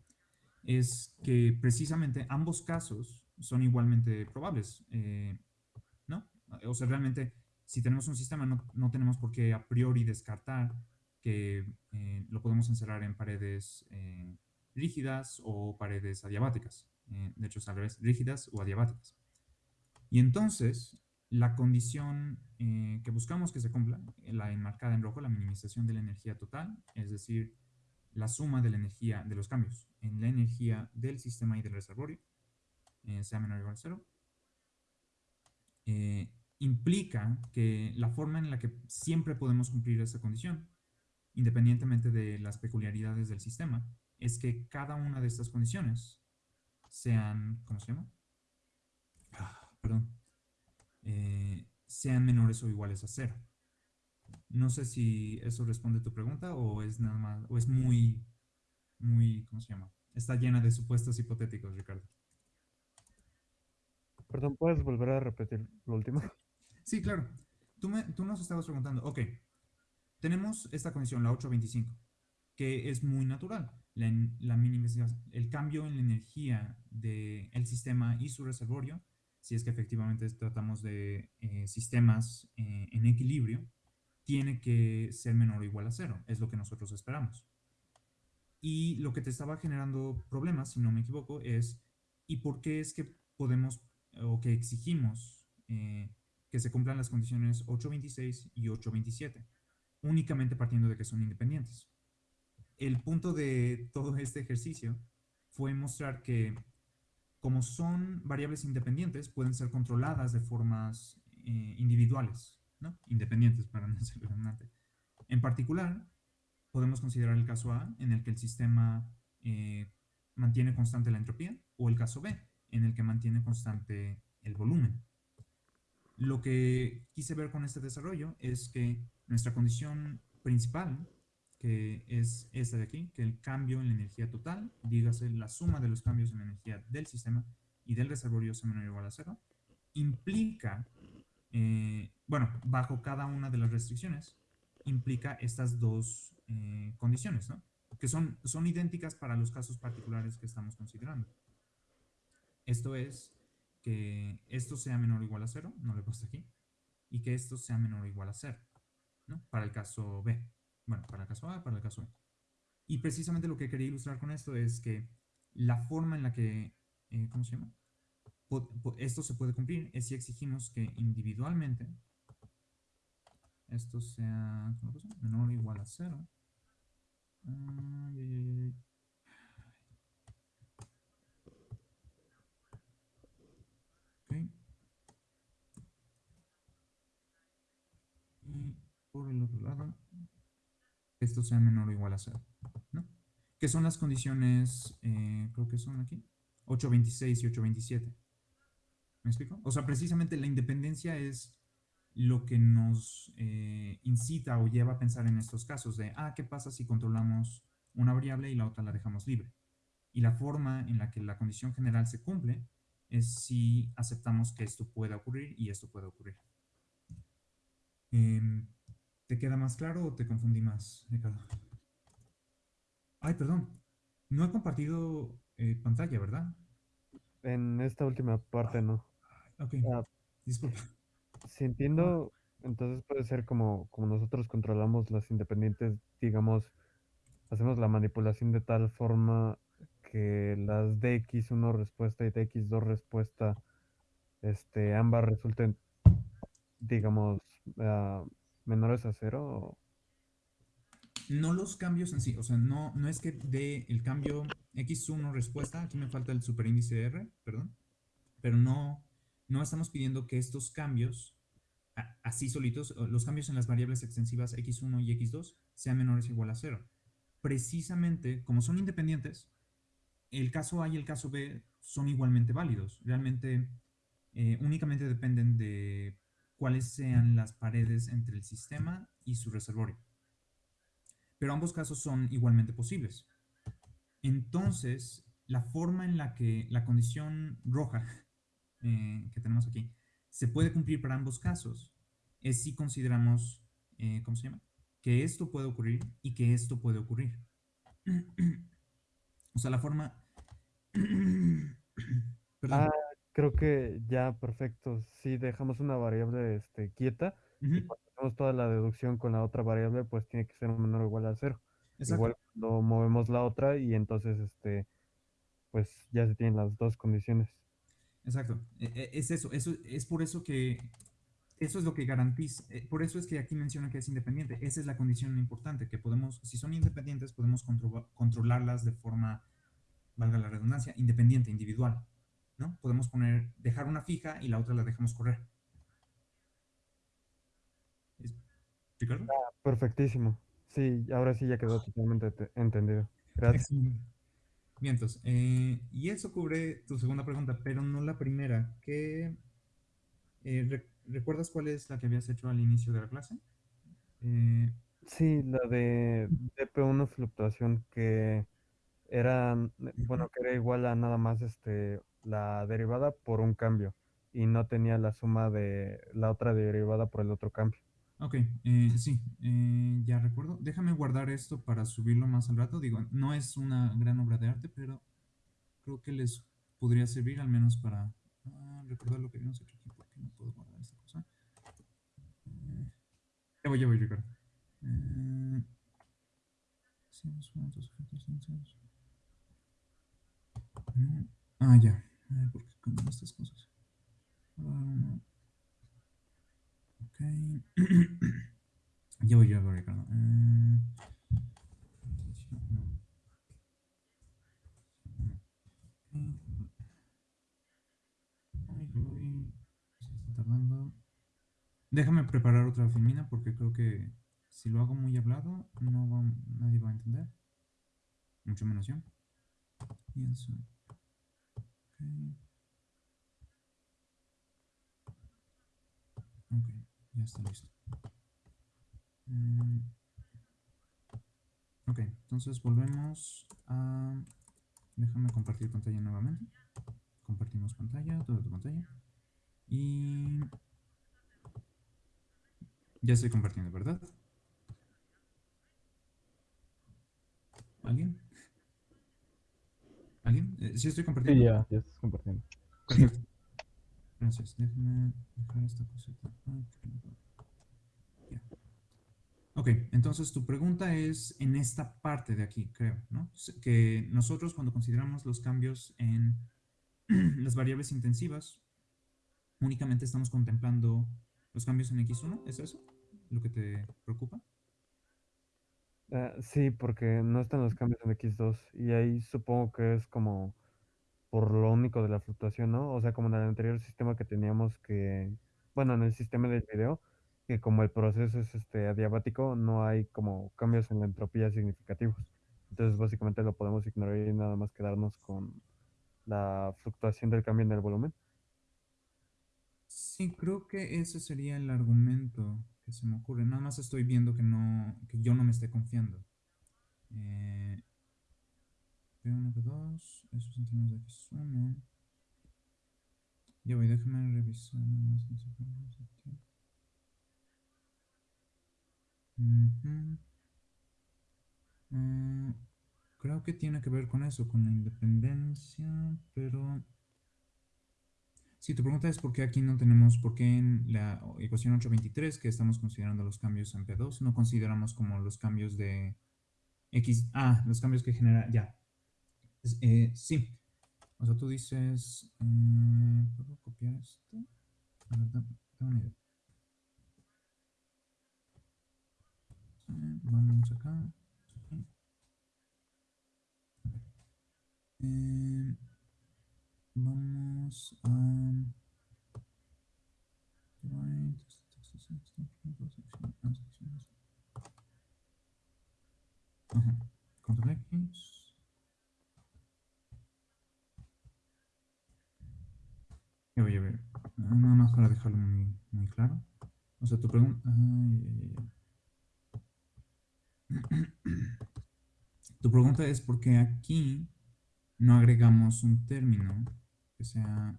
es que precisamente ambos casos son igualmente probables, eh, ¿no? O sea, realmente, si tenemos un sistema, no, no tenemos por qué a priori descartar que eh, lo podemos encerrar en paredes eh, rígidas o paredes adiabáticas. de hecho, es al revés, rígidas o adiabáticas. Y entonces, la condición que buscamos que se cumpla, la enmarcada en rojo, la minimización de la energía total, es decir, la suma de la energía, de los cambios en la energía del sistema y del reservorio, eh, sea menor o igual a cero, eh, implica que la forma en la que siempre podemos cumplir esa condición, independientemente de las peculiaridades del sistema, es que cada una de estas condiciones sean, ¿cómo se llama? Ah, perdón. Eh, sean menores o iguales a cero. No sé si eso responde a tu pregunta o es nada más, o es muy, muy, ¿cómo se llama? Está llena de supuestos hipotéticos, Ricardo. Perdón, ¿puedes volver a repetir lo último? Sí, claro. Tú, me, tú nos estabas preguntando, ok, tenemos esta condición, la 825, que es muy natural. La, la minimización, el cambio en la energía del sistema y su reservorio, si es que efectivamente tratamos de eh, sistemas eh, en equilibrio, tiene que ser menor o igual a cero. Es lo que nosotros esperamos. Y lo que te estaba generando problemas, si no me equivoco, es ¿y por qué es que podemos o que exigimos eh, que se cumplan las condiciones 826 y 827? Únicamente partiendo de que son independientes. El punto de todo este ejercicio fue mostrar que como son variables independientes, pueden ser controladas de formas eh, individuales independientes para no ser redundante. En particular, podemos considerar el caso A, en el que el sistema eh, mantiene constante la entropía, o el caso B, en el que mantiene constante el volumen. Lo que quise ver con este desarrollo es que nuestra condición principal, que es esta de aquí, que el cambio en la energía total, dígase la suma de los cambios en la energía del sistema y del reservorio sea menor o igual a cero, implica eh, bueno, bajo cada una de las restricciones, implica estas dos eh, condiciones, ¿no? Que son, son idénticas para los casos particulares que estamos considerando. Esto es que esto sea menor o igual a cero, no lo he puesto aquí, y que esto sea menor o igual a cero, ¿no? Para el caso B. Bueno, para el caso A, para el caso B. Y precisamente lo que quería ilustrar con esto es que la forma en la que, eh, ¿cómo se llama? esto se puede cumplir es si exigimos que individualmente esto sea menor o igual a cero. Y por el otro lado, esto sea menor o igual a cero. ¿no? ¿Qué son las condiciones? Eh, creo que son aquí. 826 y 827. ¿Me explico? O sea, precisamente la independencia es lo que nos eh, incita o lleva a pensar en estos casos de, ah, ¿qué pasa si controlamos una variable y la otra la dejamos libre? Y la forma en la que la condición general se cumple es si aceptamos que esto pueda ocurrir y esto puede ocurrir. Em, ¿Te queda más claro o te confundí más, Ricardo? Ay, perdón. No he compartido eh, pantalla, ¿verdad? En esta última parte no. Ok, ah, disculpa. Si entiendo, entonces puede ser como, como nosotros controlamos las independientes, digamos, hacemos la manipulación de tal forma que las DX1 respuesta y DX2 respuesta, este, ambas resulten, digamos, ah, menores a cero. No los cambios en sí, o sea, no, no es que de el cambio x1 respuesta, aquí me falta el superíndice R, perdón, pero no, no estamos pidiendo que estos cambios, así solitos, los cambios en las variables extensivas x1 y x2 sean menores o igual a cero. Precisamente, como son independientes, el caso A y el caso B son igualmente válidos. Realmente eh, únicamente dependen de cuáles sean las paredes entre el sistema y su reservorio. Pero ambos casos son igualmente posibles. Entonces, la forma en la que la condición roja eh, que tenemos aquí se puede cumplir para ambos casos es si consideramos, eh, ¿cómo se llama? Que esto puede ocurrir y que esto puede ocurrir. o sea, la forma... Perdón. Creo que ya, perfecto. Si dejamos una variable este, quieta y cuando hacemos toda la deducción con la otra variable, pues tiene que ser menor o igual a cero. Igual cuando movemos la otra y entonces, este, pues ya se tienen las dos condiciones. Exacto. E, e, es eso. eso es por eso que eso es lo que garantiza. Eh, por eso es que aquí menciona que es independiente. Esa es la condición importante, que podemos, si son independientes, podemos controlarlas de forma, valga la redundancia, independiente, individual. ¿No? Podemos poner, dejar una fija y la otra la dejamos correr. ¿Ricardo? Ah, perfectísimo. Sí, ahora sí ya quedó totalmente entendido. Gracias. Bien, entonces, eh, y eso cubre tu segunda pregunta, pero no la primera. ¿Qué, eh, ¿Recuerdas cuál es la que habías hecho al inicio de la clase? Eh, sí, la de DP1 fluctuación que era, bueno, que era igual a nada más este, la derivada por un cambio y no tenía la suma de la otra derivada por el otro cambio. Ok, eh, sí, eh, ya recuerdo. Déjame guardar esto para subirlo más al rato. Digo, no es una gran obra de arte, pero creo que les podría servir al menos para ah, recordar lo que habíamos hecho aquí, porque no puedo guardar esta cosa. Eh, ya voy, ya voy, Ricardo. Ah, ya. ¿Por qué cambian estas cosas? Ok. ya voy, ya voy, Ricardo. Eh, Déjame preparar otra filmina porque creo que si lo hago muy hablado, no va, nadie va a entender. Mucho menos yo. Pienso. Okay. Ok. Ya está listo. Mm. Ok, entonces volvemos a... Déjame compartir pantalla nuevamente. Compartimos pantalla, toda tu pantalla. Y... Ya estoy compartiendo, ¿verdad? ¿Alguien? ¿Alguien? Eh, ¿Sí estoy compartiendo? Sí, ya, ya estás compartiendo. Gracias. Déjame dejar esta cosita. Ok, entonces tu pregunta es en esta parte de aquí, creo, ¿no? Que nosotros cuando consideramos los cambios en las variables intensivas, únicamente estamos contemplando los cambios en X1, ¿es eso lo que te preocupa? Ah, sí, porque no están los cambios en X2 y ahí supongo que es como por lo único de la fluctuación, ¿no? O sea, como en el anterior sistema que teníamos que, bueno, en el sistema del video, que como el proceso es este adiabático, no hay como cambios en la entropía significativos. Entonces, básicamente lo podemos ignorar y nada más quedarnos con la fluctuación del cambio en el volumen. Sí, creo que ese sería el argumento que se me ocurre. Nada más estoy viendo que no, que yo no me esté confiando. Eh, P1, P2, esos centímetros de X1. Ya voy, déjame revisar nada más. Uh creo que tiene que ver con eso, con la independencia, pero... Si tu pregunta es por qué aquí no tenemos, por qué en la ecuación 823, que estamos considerando los cambios en P2, no consideramos como los cambios de X, ah, los cambios que genera, ya, eh, sí. O sea, tú dices, eh, ¿puedo copiar esto? A ver, tengo una idea. vamos acá. Vamos a... Control X. Y voy a ver, nada más para dejarlo muy, muy claro. O sea, tu pregunta... tu pregunta es por qué aquí no agregamos un término que sea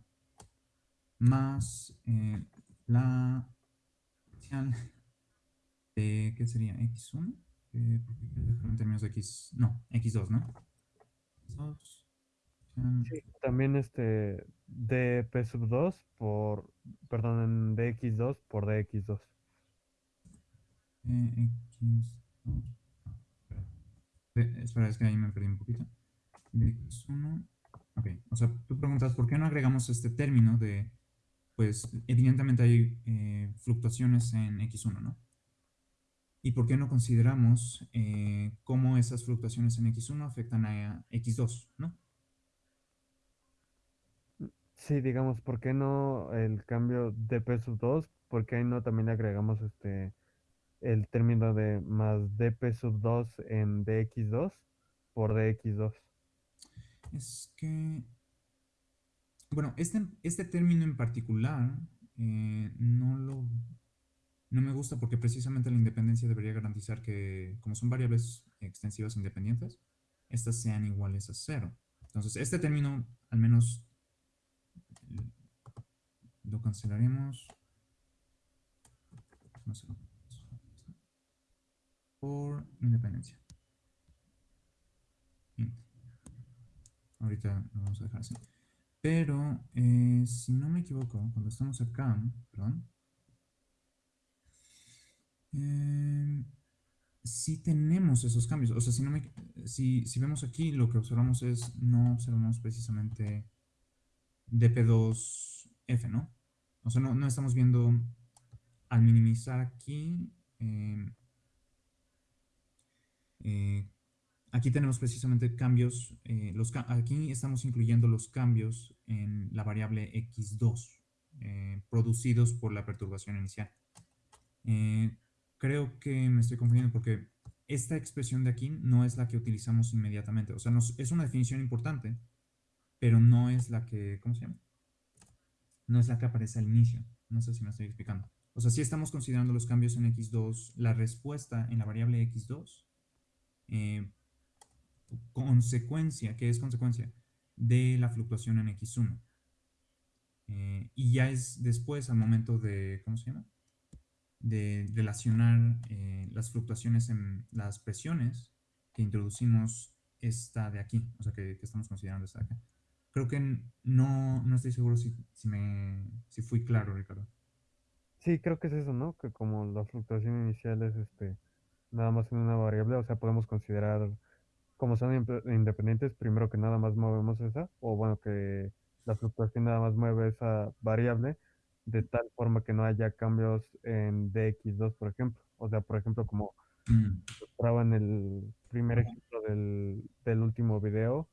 más eh, la de, ¿qué sería? X1, eh, en términos de X, no, X2, ¿no? X2, sí, también este dp sub 2 por, perdón, en dx2 por dx2. Eh, X2. espera, es que ahí me perdí un poquito. X1. Ok, o sea, tú preguntas, ¿por qué no agregamos este término de, pues, evidentemente hay eh, fluctuaciones en X1, ¿no? ¿Y por qué no consideramos eh, cómo esas fluctuaciones en X1 afectan a X2, ¿no? Sí, digamos, ¿por qué no el cambio de peso 2? ¿Por qué no también agregamos este el término de más dp sub 2 en dx2 por dx2? Es que, bueno, este, este término en particular eh, no lo no me gusta porque precisamente la independencia debería garantizar que, como son variables extensivas independientes, estas sean iguales a cero. Entonces, este término, al menos, lo cancelaremos. Por independencia. Ahorita lo vamos a dejar así. Pero, eh, si no me equivoco, cuando estamos acá, perdón, eh, si tenemos esos cambios. O sea, si, no si, si, vemos aquí, lo que observamos es, no observamos precisamente dp2f, ¿no? O sea, no, no estamos viendo, al minimizar aquí, eh, eh, aquí tenemos precisamente cambios, los, aquí estamos incluyendo los cambios en la variable x2, producidos por la perturbación inicial creo que me estoy confundiendo porque esta expresión de aquí no es la que utilizamos inmediatamente. O sea, es una definición importante, pero no es la que, ¿cómo se llama? No es la que aparece al inicio. No sé si me estoy explicando. O sea, si estamos considerando los cambios en x2, la respuesta en la variable x2, eh, consecuencia, ¿qué es consecuencia? De la fluctuación en x1. Eh, y ya es después, al momento de, ¿cómo se llama? de relacionar eh, las fluctuaciones en las presiones que introducimos esta de aquí, o sea, que, estamos considerando esta de acá. Creo que no, no estoy seguro si, si, me, si fui claro, Ricardo. Sí, creo que es eso, ¿no? Que como la fluctuación inicial es este, nada más en una variable, o sea, podemos considerar, como son independientes, primero que nada más movemos esa, o bueno, que la fluctuación nada más mueve esa variable, de tal forma que no haya cambios en DX2, por ejemplo. O sea, por ejemplo, como mm. mostraba en el primer ejemplo del, del, último video,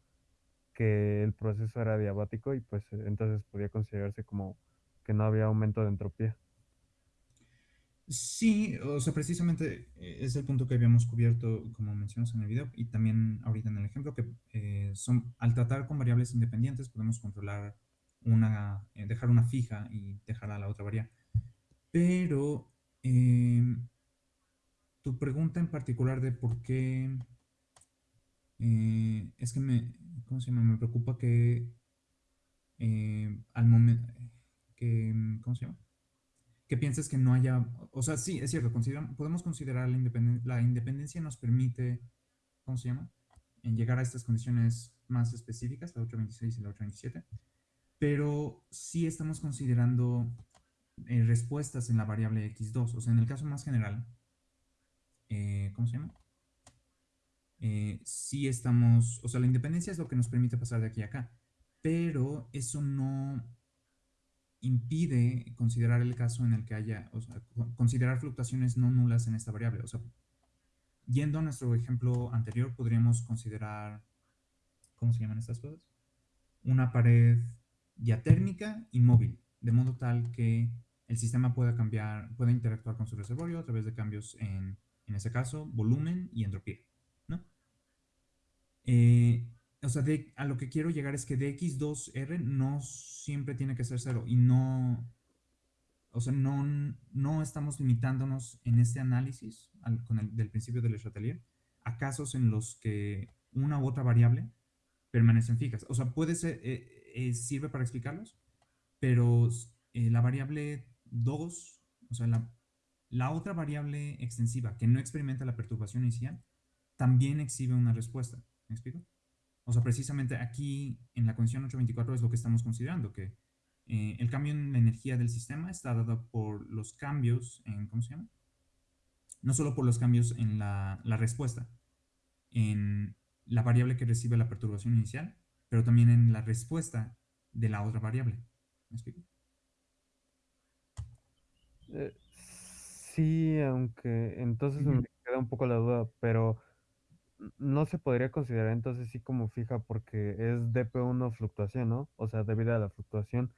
que el proceso era diabático y pues entonces podía considerarse como que no había aumento de entropía. Sí, o sea, precisamente eh, es el punto que habíamos cubierto, como mencionas en el video, y también ahorita en el ejemplo, que eh, son, al tratar con variables independientes podemos controlar una, eh, dejar una fija y dejar a la otra variable. Pero em, tu pregunta en particular de por qué es que me, ¿cómo se llama? Me preocupa que al momento que, ¿cómo se llama? Que pienses que no haya, o sea, sí, es cierto, podemos considerar la independencia, la independencia nos permite, ¿cómo se llama? En llegar a estas condiciones más específicas, la 826 y la 827, pero sí estamos considerando eh, respuestas en la variable x2. O sea, en el caso más general, eh, ¿cómo se llama? Eh, sí estamos, o sea, la independencia es lo que nos permite pasar de aquí a acá, pero eso no impide considerar el caso en el que haya, o sea, considerar fluctuaciones no nulas en esta variable. O sea, yendo a nuestro ejemplo anterior, podríamos considerar, ¿cómo se llaman estas cosas? Una pared diatérmica y móvil, de modo tal que el sistema pueda cambiar, pueda interactuar con su reservorio a través de cambios en, en ese caso, volumen y entropía, ¿no? Eh, o sea, de, a lo que quiero llegar es que dx2r no siempre tiene que ser cero y no, o sea, no, no estamos limitándonos en este análisis con el del principio del Chatelier a casos en los que una u otra variable permanecen fijas. O sea, puede ser, eh, eh, sirve para explicarlos, pero eh, la variable 2, o sea, la, la otra variable extensiva que no experimenta la perturbación inicial, también exhibe una respuesta. ¿Me explico? O sea, precisamente aquí en la condición 824 es lo que estamos considerando, que eh, el cambio en la energía del sistema está dado por los cambios en, ¿cómo se llama? No solo por los cambios en la, la respuesta, en la variable que recibe la perturbación inicial, pero también en la respuesta de la otra variable. ¿Me explico? Eh, sí, aunque entonces me queda un poco la duda, pero no se podría considerar entonces sí como fija porque es dp1 fluctuación, ¿no? O sea, debido a la fluctuación.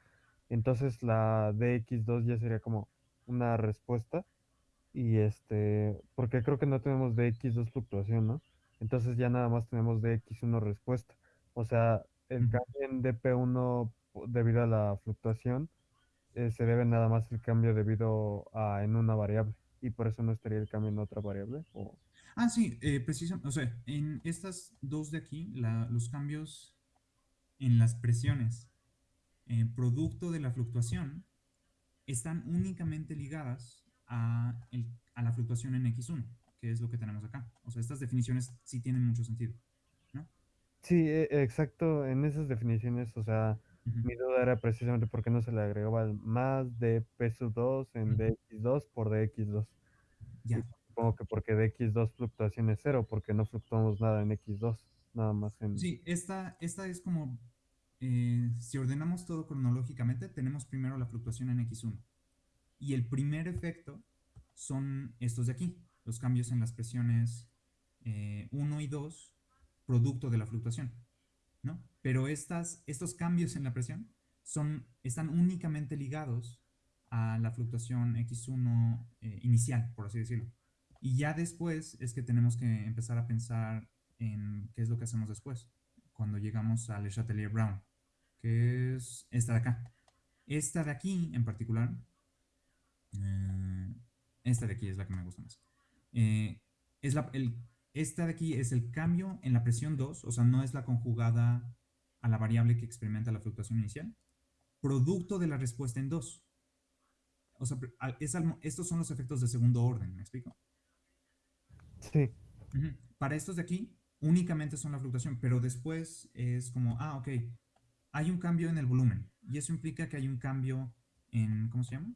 Entonces la dx2 ya sería como una respuesta y este, porque creo que no tenemos dx2 fluctuación, ¿no? Entonces ya nada más tenemos dx1 respuesta. O sea, el cambio en dp1 po- debido a la fluctuación eh, se debe nada más el cambio debido a en una variable y por eso no estaría el cambio en otra variable. O... Ah, sí, eh, precisamente, o sea, en estas dos de aquí, la- los cambios en las presiones eh, producto de la fluctuación están únicamente ligadas a, el- a la fluctuación en X1, que es lo que tenemos acá. O sea, estas definiciones sí tienen mucho sentido, ¿no? Sí, e- exacto, en esas definiciones, o sea, mi duda era precisamente por qué no se le agregaba más de p sub 2 en ujú. dx2 por dx2. Y Ya. Supongo que porque dx2 fluctuación es cero, porque no fluctuamos nada en x2, nada más en... Sí, esta, esta es como, eh, si ordenamos todo cronológicamente, tenemos primero la fluctuación en X1. Y el primer efecto son estos de aquí, los cambios en las presiones eh, 1 y 2, producto de la fluctuación, ¿no? Pero estas, estos cambios en la presión son, están únicamente ligados a la fluctuación X1 eh, inicial, por así decirlo. Y ya después es que tenemos que empezar a pensar en qué es lo que hacemos después, cuando llegamos al Chatelier Brown, que es esta de acá. Esta de aquí en particular eh, esta de aquí es la que me gusta más. Eh, es la, el, esta de aquí es el cambio en la presión 2, o sea, no es la conjugada a la variable que experimenta la fluctuación inicial, producto de la respuesta en 2. O sea, estos son los efectos de segundo orden, ¿me explico? Sí, Uh -huh. Para estos de aquí, únicamente son la fluctuación, pero después es como, ah, ok, hay un cambio en el volumen, y eso implica que hay un cambio en, ¿cómo se llama?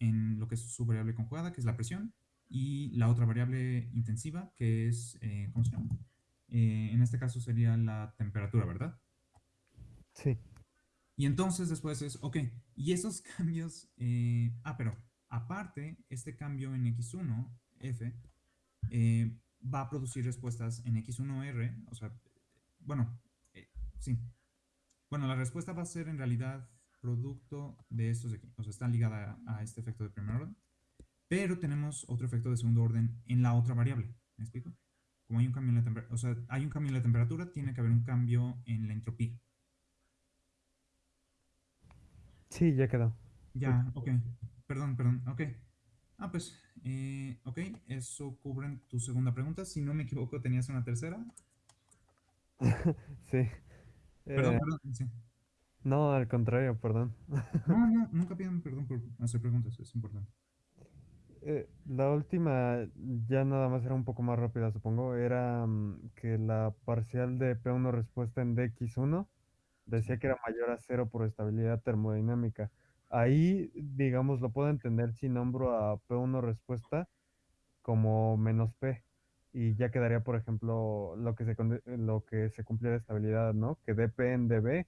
en lo que es su variable conjugada, que es la presión, y la otra variable intensiva, que es, eh, ¿cómo se llama? Eh, en este caso sería la temperatura, ¿verdad? sí. Y entonces después es, ok, y esos cambios, eh, ah, pero aparte, este cambio en X1, F, eh, va a producir respuestas en X1R, o sea, bueno, eh, sí. Bueno, la respuesta va a ser en realidad producto de estos de aquí, o sea, está ligada a, a este efecto de primer orden, pero tenemos otro efecto de segundo orden en la otra variable, ¿me explico? Como hay un cambio en la temperatura, o sea, hay un cambio en la temperatura, tiene que haber un cambio en la entropía. Sí, ya quedó. Ya, ok. Perdón, perdón, ok. Ah, pues, eh, ok, eso cubre tu segunda pregunta. Si no me equivoco, tenías una tercera. Sí. Perdón, Eh, perdón, sí. no, al contrario, perdón. No, no, nunca pidan perdón por hacer preguntas, es importante. Eh, la última, ya nada más era un poco más rápida, supongo, era mm, que la parcial de P1 respuesta en dx1 Sí. decía que era mayor a cero por estabilidad termodinámica. Ahí, digamos, lo puedo entender si nombro a P1 respuesta como menos P. Y ya quedaría, por ejemplo, lo que se, lo que se cumple de estabilidad, ¿no? Que dp en dB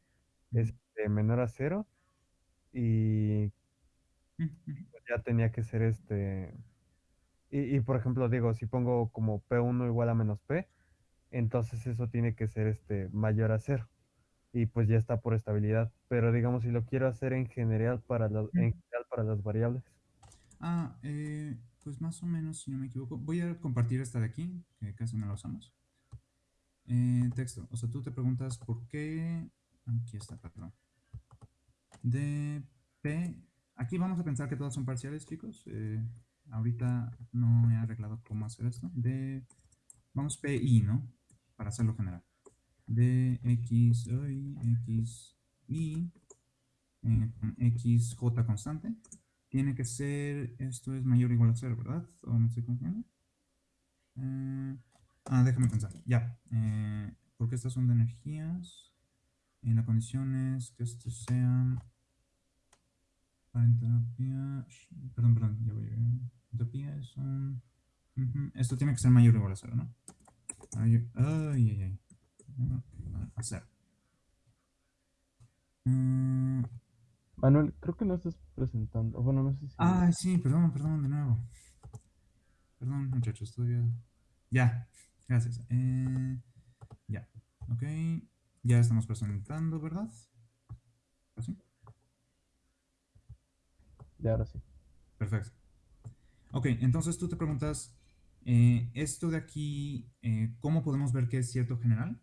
es menor a cero y ujú. ya tenía que ser este Y, y, por ejemplo, digo, si pongo como P1 igual a menos P, entonces eso tiene que ser este mayor a cero. Y pues ya está por estabilidad. Pero digamos, si lo quiero hacer en general para las, en general para las variables. Ah, eh, pues más o menos, si no me equivoco. Voy a compartir esta de aquí, que casi no la usamos. eh, texto. O sea, tú te preguntas por qué... Aquí está, perdón. De P... Aquí vamos a pensar que todas son parciales, chicos. Eh, ahorita no he arreglado cómo hacer esto. De... Vamos PI, ¿no? Para hacerlo general. De X, y, X, Y, eh, XJ constante. Tiene que ser, esto es mayor o igual a 0, ¿verdad? ¿O me estoy confundiendo? Eh, ah, déjame pensar. Ya. Eh, porque estas son de energías. Y la condición es que estos sean para entropía. Perdón, perdón, ya voy. Entropía es un. Esto tiene que ser mayor o igual a 0, ¿no? Ay, ay, ay. 0. Mm. Manuel, creo que no estás presentando. Bueno, no sé si. Ah, sí, perdón, perdón, de nuevo. Perdón, muchachos, todavía. Ya, gracias. Eh, ya, ok. Ya estamos presentando, ¿verdad? ¿Así? Ya, ahora sí. Perfecto. Ok, entonces tú te preguntas, eh, esto de aquí, eh, ¿cómo podemos ver que es cierto general?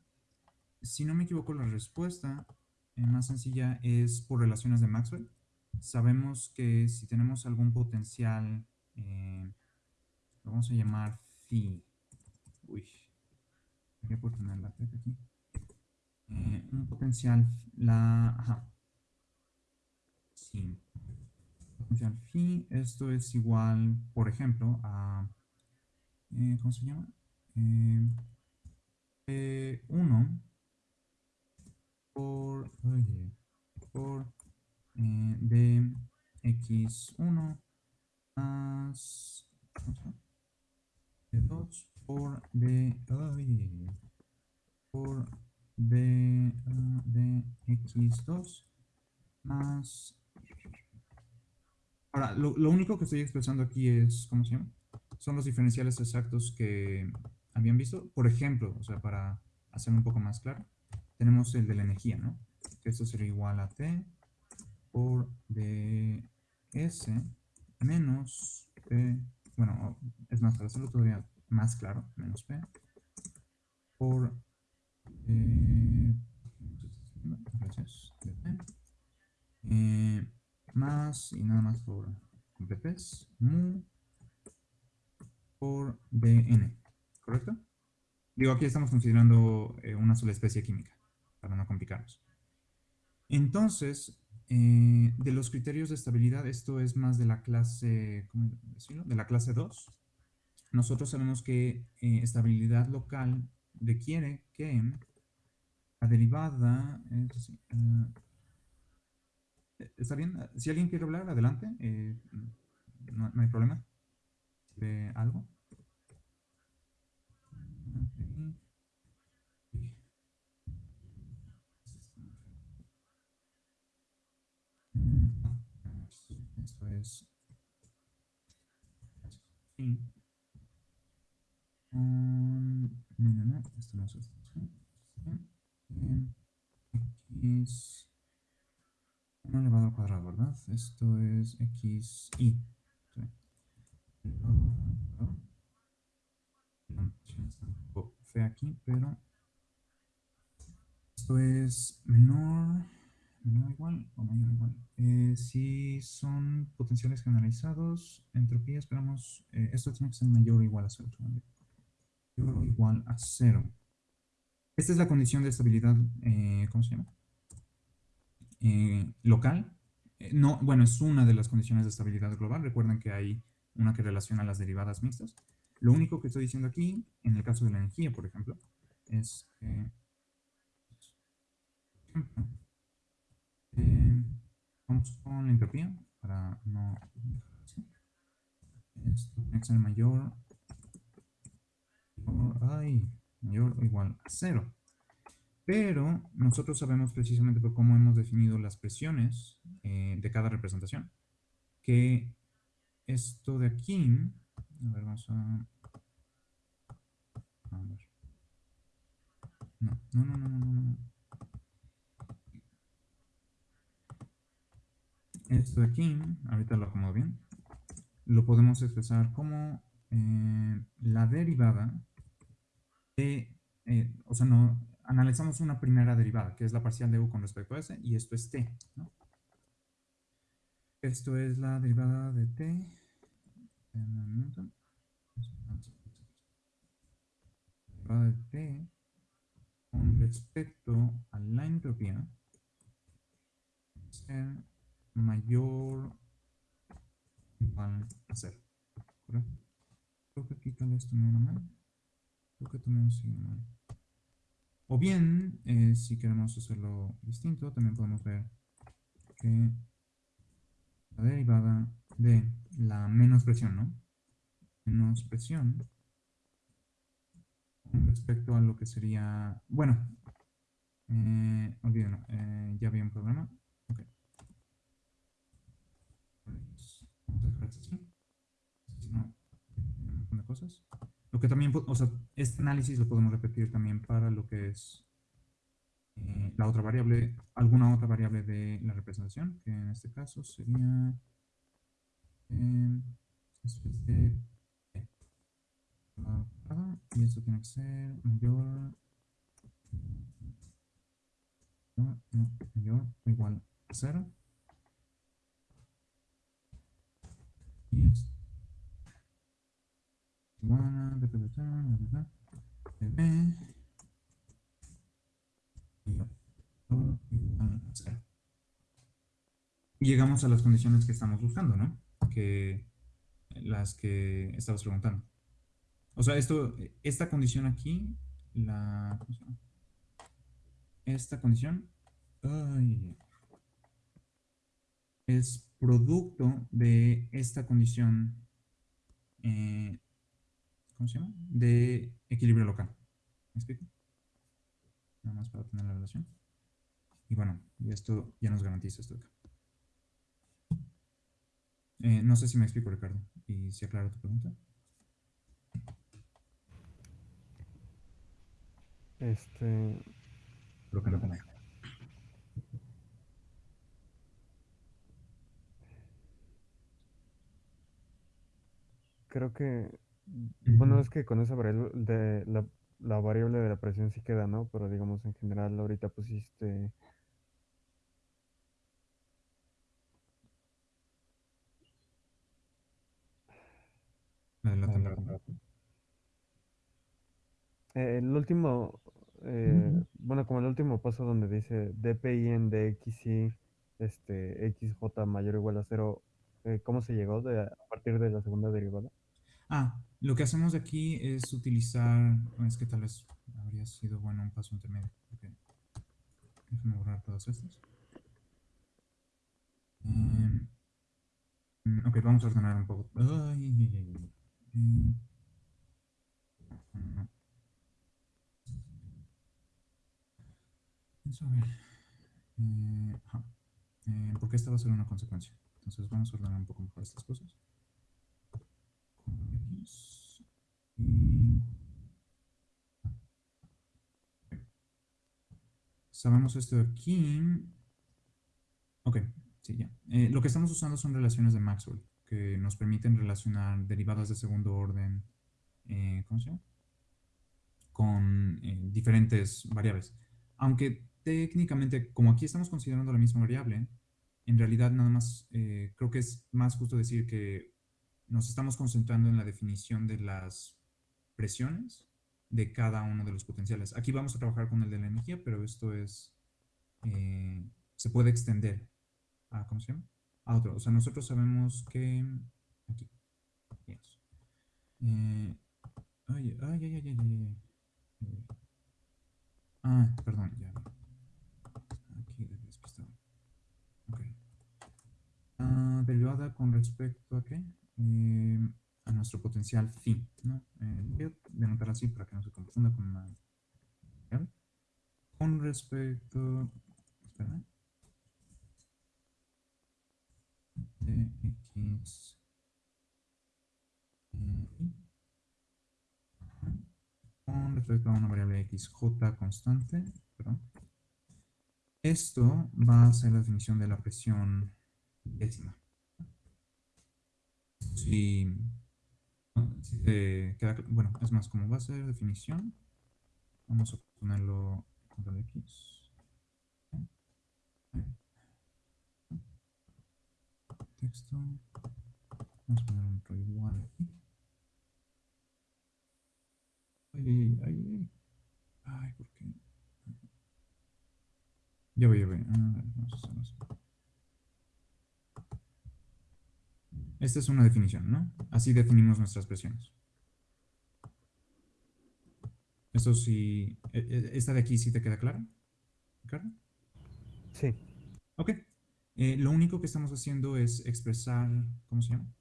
Si no me equivoco, la respuesta más sencilla es por relaciones de Maxwell. Sabemos que si tenemos algún potencial, lo vamos a llamar phi, Uy. Voy a poner la aquí. Eh, un potencial, la, ajá. Sí. Potencial phi, esto es igual, por ejemplo, a, eh, ¿cómo se llama? Eh, 1 por, oye, por eh, de x1 más, de 2 por b, por b de x2 más... Ahora, lo, lo, único que estoy expresando aquí es, ¿cómo se llama? Son los diferenciales exactos que habían visto. Por ejemplo, o sea, para hacer un poco más claro, tenemos el de la energía, ¿no? Que esto sería igual a T por ds menos P, bueno, es más, para hacerlo todavía más claro, menos P, por eh, eh, más y nada más por PPs, mu por Bn, ¿correcto? Digo, aquí estamos considerando eh, una sola especie química, para no complicarnos. Entonces, de los criterios de estabilidad, esto es más de la clase, ¿cómo decirlo? De la clase 2, nosotros sabemos que eh, estabilidad local requiere que la derivada, eh, ¿está bien? Si alguien quiere hablar, adelante, eh, no, hay problema. ¿Ve algo? Esto es... Sí. Um, no, no, esto no es. X elevado al cuadrado, ¿verdad? Esto es x y. Fe aquí, pero esto es menor, menor igual o mayor igual. Eh, si son potenciales generalizados, entropía, esperamos, eh, esto tiene que ser mayor o igual a cero igual a cero. Esta es la condición de estabilidad, eh, ¿cómo se llama? Eh, local. No, bueno, es una de las condiciones de estabilidad global. Recuerden que hay una que relaciona las derivadas mixtas. Lo único que estoy diciendo aquí, en el caso de la energía, por ejemplo, es que... vamos con la entropía para no... Esto tiene que ser mayor ay, mayor o igual a cero. Pero nosotros sabemos precisamente por cómo hemos definido las presiones eh, de cada representación, que esto de aquí, a ver, vamos a... a ver. No, no, no, no, no, no. Esto de aquí, ahorita lo acomodo bien, lo podemos expresar como eh, la derivada de eh, o sea, no, analizamos una primera derivada, que es la parcial de u con respecto a s, y esto es t, ¿no? Esto es la derivada de t. Derivada de t con respecto a la entropía mayor igual a cero. ¿Correcto? Creo que aquí tal vez tomé mal. Creo que tomé un mal. O bien, eh, si queremos hacerlo distinto, también podemos ver que la derivada de la menos presión, ¿no? Menos presión con respecto a lo que sería, bueno, eh, olvídenlo, eh, ya había un problema. Lo que también, o sea, este análisis lo podemos repetir también para lo que es eh, la otra variable, alguna otra variable de la representación, que en este caso sería eh, y esto tiene que ser mayor mayor o igual a cero y esto y llegamos a las condiciones que estamos buscando, ¿no? Que las que estabas preguntando. O sea, esto, esta condición aquí, la, esta condición, es producto de esta condición, eh, ¿cómo se llama? De equilibrio local. ¿Me explico? Nada más para tener la relación. Y bueno, y esto ya nos garantiza esto acá. Eh, no sé si me explico, Ricardo, y si aclaro tu pregunta. Este. Creo que no Creo que. Bueno, es que con esa variable de la, la variable de la presión sí queda, ¿no? Pero digamos en general ahorita pusiste Eh, el último, eh, bueno, como el último paso donde dice DPI en DXY, este, XJ mayor o igual a cero, eh, ¿cómo se llegó de, a partir de la segunda derivada? Ah, lo que hacemos aquí es utilizar, es que tal vez habría sido bueno un paso intermedio. Okay. Déjame borrar todas estas. Em, ok, vamos a ordenar un poco. Ay. Vamos a ver. Eh, eh, porque esta va a ser una consecuencia. Entonces vamos a ordenar un poco mejor estas cosas. Sabemos esto de aquí. Ok, sí, ya. Eh, lo que estamos usando son relaciones de Maxwell que nos permiten relacionar derivadas de segundo orden, eh, ¿cómo se llama? Con eh, diferentes variables. Aunque técnicamente, como aquí estamos considerando la misma variable, en realidad nada más, creo que es más justo decir que nos estamos concentrando en la definición de las presiones de cada uno de los potenciales. Aquí vamos a trabajar con el de la energía, pero esto es, se puede extender a, otro. O sea, nosotros sabemos que... Aquí. Eh, ay, ay, ay, ay, ay, ay. Ah, perdón, ya. Aquí de despistado. Ok. Ah, derivada con respecto a qué? Eh, a nuestro potencial phi, ¿no? Eh, voy a denotar así para que no se confunda con una... Con respecto... Espera. x con respecto a una variable xj constante. Esto va a ser la definición de la presión décima. Si, queda, bueno, es más, como va a ser definición, Vamos a ponerlo control X. Texto. Vamos a poner un igual aquí. Ay, ay, ay, ay. Ay, ¿por qué? Ya voy, ya voy. vamos a hacerlo así. Esta es una definición, ¿no? Así definimos nuestras presiones. Esto sí, e, e, esta de aquí sí te queda clara, Ricardo. Sí. Ok. Eh, lo único que estamos haciendo es expresar, ¿cómo se llama?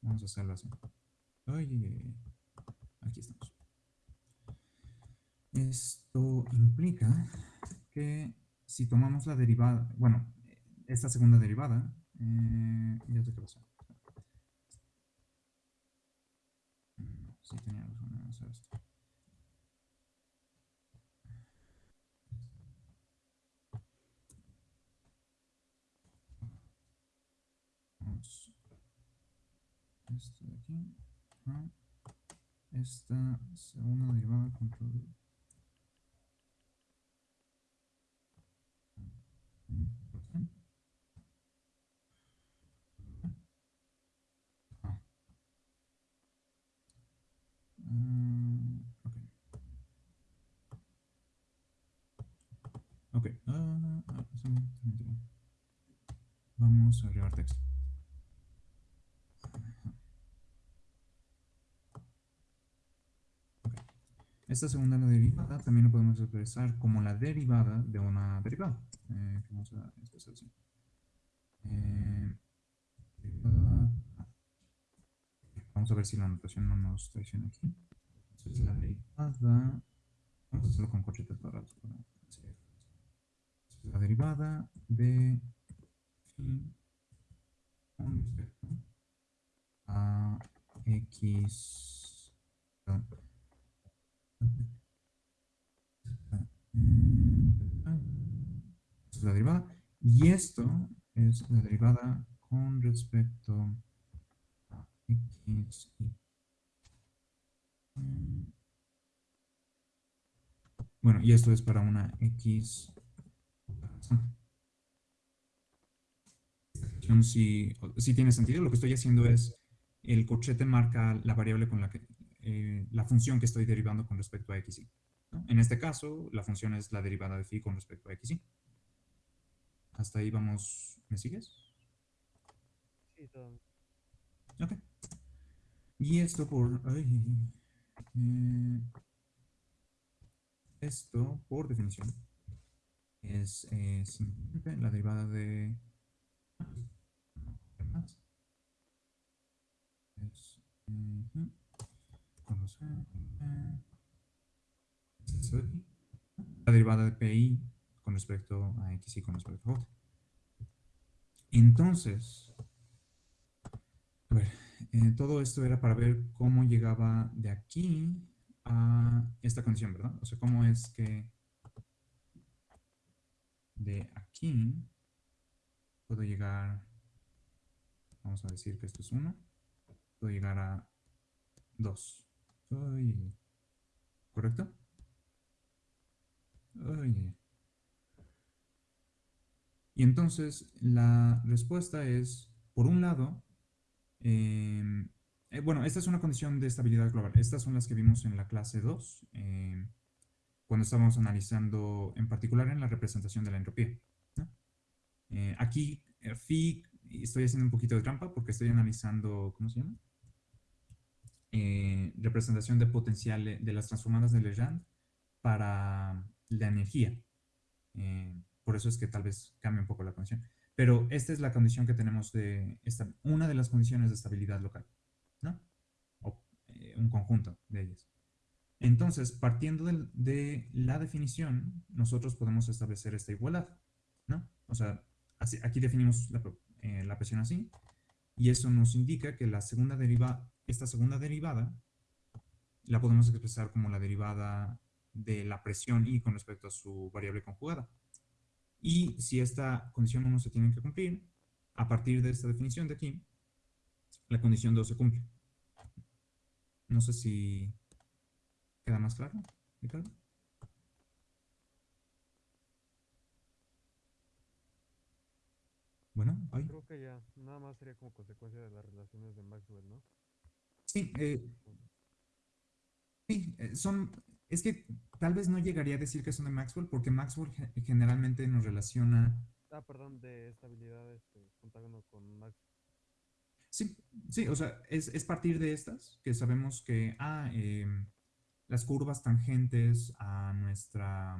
Vamos a hacerlo así. Ay, aquí estamos. Esto implica que si tomamos la derivada, bueno, esta segunda derivada, eh, ya sé qué pasó. Sí, tenía razón en hacer esto. De aquí. Esta segunda derivada control Mm, ok. Ah, Vamos a agregar texto. Esta segunda derivada también lo podemos expresar como la derivada de una derivada. Eh, vamos a. Eh, Vamos a ver si la anotación no nos traiciona aquí. Entonces la derivada, vamos a hacerlo con corchetes cuadrados. La derivada de phi con respecto a x es la derivada y esto es la derivada con respecto X, Bueno, y esto es para una X. Si, si tiene sentido, lo que estoy haciendo es, el corchete marca la variable con la que, eh, la función que estoy derivando con respecto a x, y. En este caso, la función es la derivada de phi con respecto a x, y. Hasta ahí vamos, ¿me sigues? Sí, todo. Ok. Y esto por... Eh, esto, por definición, es eh, simplemente la derivada de... Es, la derivada de PI con respecto a X y con respecto a J. Entonces, a ver, eh, todo esto era para ver cómo llegaba de aquí a esta condición, ¿verdad? O sea, cómo es que de aquí puedo llegar, vamos a decir que esto es 1, puedo llegar a 2. ¿Correcto? Y entonces la respuesta es, por un lado, Em, eh, bueno, esta es una condición de estabilidad global. Estas son las que vimos en la clase 2, em, cuando estábamos analizando, en particular en la representación de la entropía. Eh, aquí, eh, phi, estoy haciendo un poquito de trampa porque estoy analizando, ¿cómo se llama? representación de potencial de las transformadas de Legendre para la energía. por eso es que tal vez cambie un poco la condición. Pero esta es la condición que tenemos de, esta, una de las condiciones de estabilidad local, ¿no? O eh, un conjunto de ellas. Entonces, partiendo de, la definición, nosotros podemos establecer esta igualdad, ¿no? O sea, aquí definimos la, eh, la, presión así, y eso nos indica que la segunda deriva, esta segunda derivada la podemos expresar como la derivada de la presión I con respecto a su variable conjugada. Y si esta condición 1 se tiene que cumplir, a partir de esta definición de aquí, la condición 2 se cumple. No sé si queda más claro. Ricardo. Bueno, ahí. Creo que ya, nada más sería como consecuencia de las relaciones de Maxwell, ¿no? Sí, eh, sí, eh, son, es que tal vez no llegaría a decir que son de Maxwell, porque Maxwell generalmente nos relaciona. Ah, perdón, de estabilidad, este, contágono con Max. Sí, sí, o sea, es, es partir de estas que sabemos que, ah, eh, las curvas tangentes a nuestra,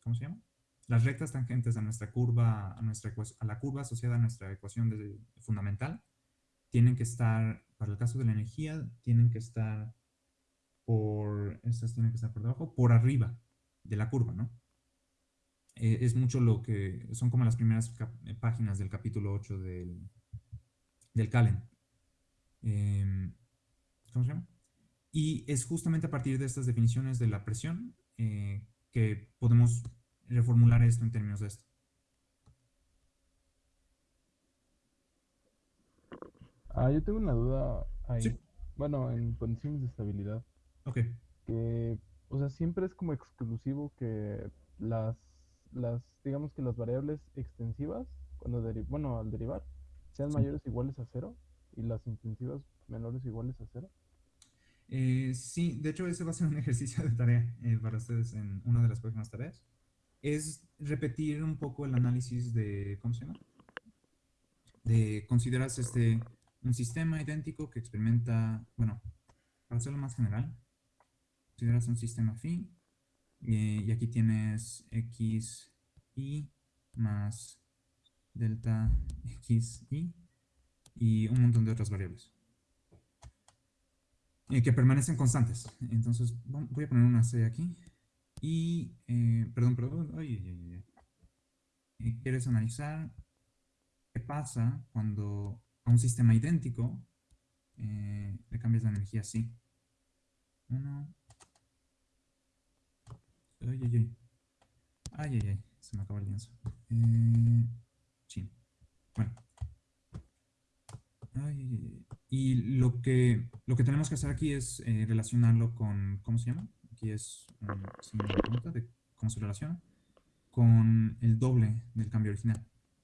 ¿cómo se llama? Las rectas tangentes a nuestra curva, a, nuestra, a la curva asociada a nuestra ecuación fundamental, tienen que estar, para el caso de la energía, tienen que estar por, estas tienen que estar por debajo, por arriba de la curva, ¿no? Eh, es mucho lo que, son como las primeras páginas del capítulo 8 del, del Calen. Em, ¿cómo se llama? Y es justamente a partir de estas definiciones de la presión eh, que podemos reformular esto en términos de esto. Ah, yo tengo una duda ahí. Bueno, en condiciones de estabilidad. Ok. Que, o sea, siempre es como exclusivo que las, las digamos que las variables extensivas, cuando bueno, al derivar, sean mayores o iguales a cero y las intensivas menores iguales a cero? Eh, sí, de hecho ese va a ser un ejercicio de tarea eh, para ustedes en una de las próximas tareas. Es repetir un poco el análisis de, ¿cómo se llama? De consideras este un sistema idéntico que experimenta, bueno, para hacerlo más general, consideras un sistema phi y, y aquí tienes x y más delta x y y un montón de otras variables eh, que permanecen constantes. Entonces voy a poner una C aquí y, eh, perdón, perdón, ay, ay, ay, quieres analizar qué pasa cuando a un sistema idéntico eh, le cambias la energía así. Uno. Ay, ay, ay. Ay, ay, ay. Se me acaba el lienzo. Eh, chin. Bueno. Y lo que, lo que tenemos que hacer aquí es eh, relacionarlo con, ¿cómo se llama? Aquí es una pregunta de cómo se relaciona, con el doble del cambio original.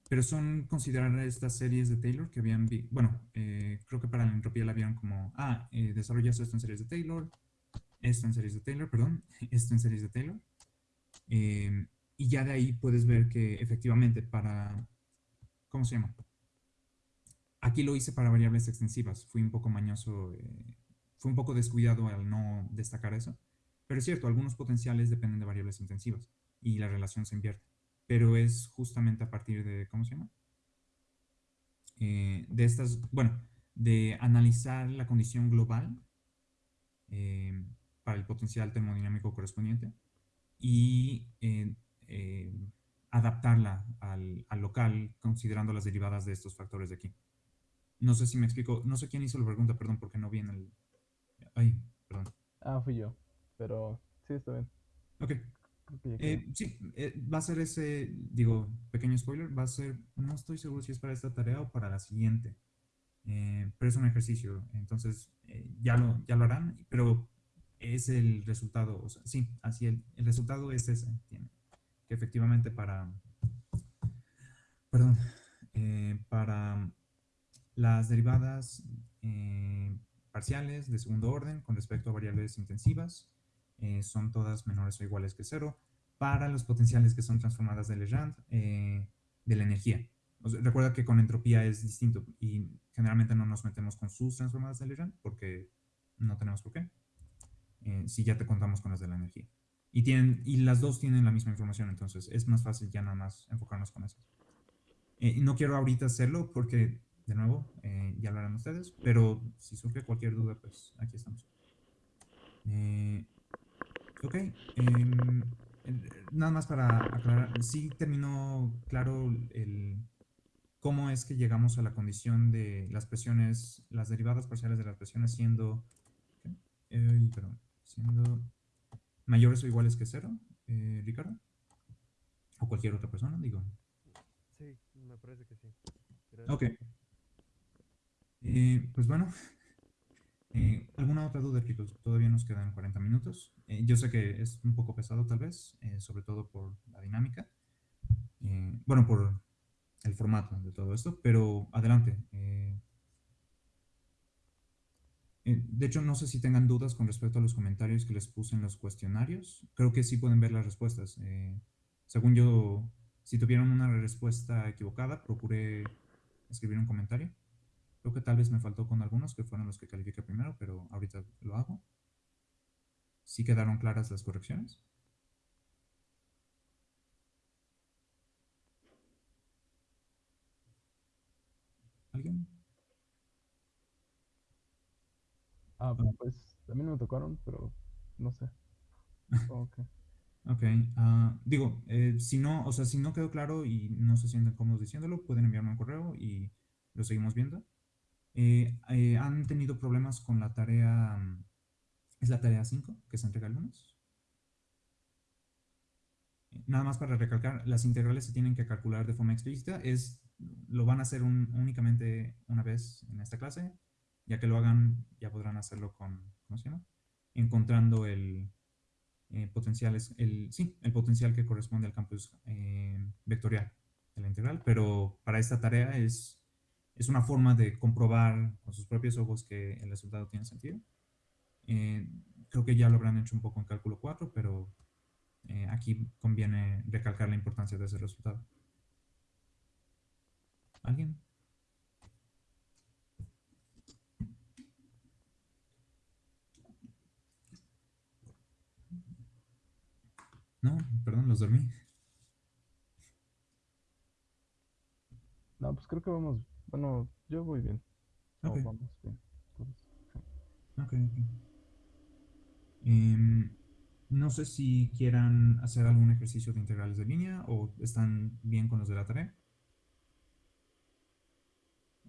Pero son considerar estas series de Taylor que habían, bueno, eh, creo que para la entropía la vieron como, ah, eh, desarrollas esto en series de Taylor, esto en series de Taylor, perdón, esto en series de Taylor. Em, y ya de ahí puedes ver que efectivamente para, ¿cómo se llama? Aquí lo hice para variables extensivas. Fui un poco mañoso, eh, fui un poco descuidado al no destacar eso. Pero es cierto, algunos potenciales dependen de variables intensivas y la relación se invierte. Pero es justamente a partir de, ¿cómo se llama? Eh, de estas, bueno, de analizar la condición global eh, para el potencial termodinámico correspondiente y adaptarla al, al local considerando las derivadas de estos factores de aquí. No sé si me explico. No sé quién hizo la pregunta, perdón, porque no vi en el. Ay, perdón. Ah, fui yo. Pero sí, está bien. Ok. Eh, sí, eh, va a ser ese, digo, pequeño spoiler, va a ser, no estoy seguro si es para esta tarea o para la siguiente, eh, pero es un ejercicio, entonces ya, lo, ya lo harán, pero es el resultado, o sea, sí, así el, el resultado es ese, tiene, que efectivamente para, perdón, para las derivadas eh, parciales de segundo orden con respecto a variables intensivas eh, son todas menores o iguales que cero para los potenciales que son transformadas de Legrand eh, de la energía. recuerda que con entropía es distinto y generalmente no nos metemos con sus transformadas de Legrand porque no tenemos por qué. si ya te contamos con las de la energía. Y, tienen, y las dos tienen la misma información, entonces es más fácil ya nada más enfocarnos con esas. no quiero ahorita hacerlo porque de nuevo, eh, ya lo harán ustedes, pero si surge cualquier duda, pues aquí estamos. Eh, ok, em, nada más para aclarar, sí terminó claro el, cómo es que llegamos a la condición de las presiones, las derivadas parciales de las presiones siendo, perdón, siendo mayores o iguales que cero, eh, Ricardo, o cualquier otra persona, digo. Sí, me parece que sí. Ok. Eh, pues bueno, Eh, ¿Alguna otra duda, chicos? Todavía nos quedan 40 minutos. Eh, yo sé que es un poco pesado tal vez, eh, sobre todo por la dinámica. Bueno, por el formato de todo esto, pero adelante. De hecho, no sé si tengan dudas con respecto a los comentarios que les puse en los cuestionarios. Creo que sí pueden ver las respuestas. Según yo, si tuvieron una respuesta equivocada, procuré escribir un comentario. Creo que tal vez me faltó con algunos que fueron los que califiqué primero, pero ahorita lo hago. ¿Sí quedaron claras las correcciones? ¿Alguien? Ah, Ah. pues no me tocaron, pero no sé. Ok. Ok, ah, digo, eh, si no, o sea, si no quedó claro y no se sienten cómodos diciéndolo, pueden enviarme un correo y lo seguimos viendo. Eh, eh, ¿Han tenido problemas con la tarea, mm, es la tarea 5 que se entrega el lunes? Eh, Nada más para recalcar, las integrales se tienen que calcular de forma explícita, es, lo van a hacer un- únicamente una vez en esta clase, ya que lo hagan ya podrán hacerlo con, ¿cómo se llama? Encontrando el, eh, potencial es el, sí, el potencial que corresponde al campus eh, vectorial de la integral, pero para esta tarea es, es una forma de comprobar con sus propios ojos que el resultado tiene sentido. Eh, creo que ya lo habrán hecho un poco en cálculo 4, pero eh, aquí conviene recalcar la importancia de ese resultado. ¿Alguien? No, perdón, los dormí. No, pues creo que vamos. Bueno, yo voy bien. O Ok. vamos bien. todos. Ok, ok. Em, no sé si quieran hacer algún ejercicio de integrales de línea o están bien con los de la tarea.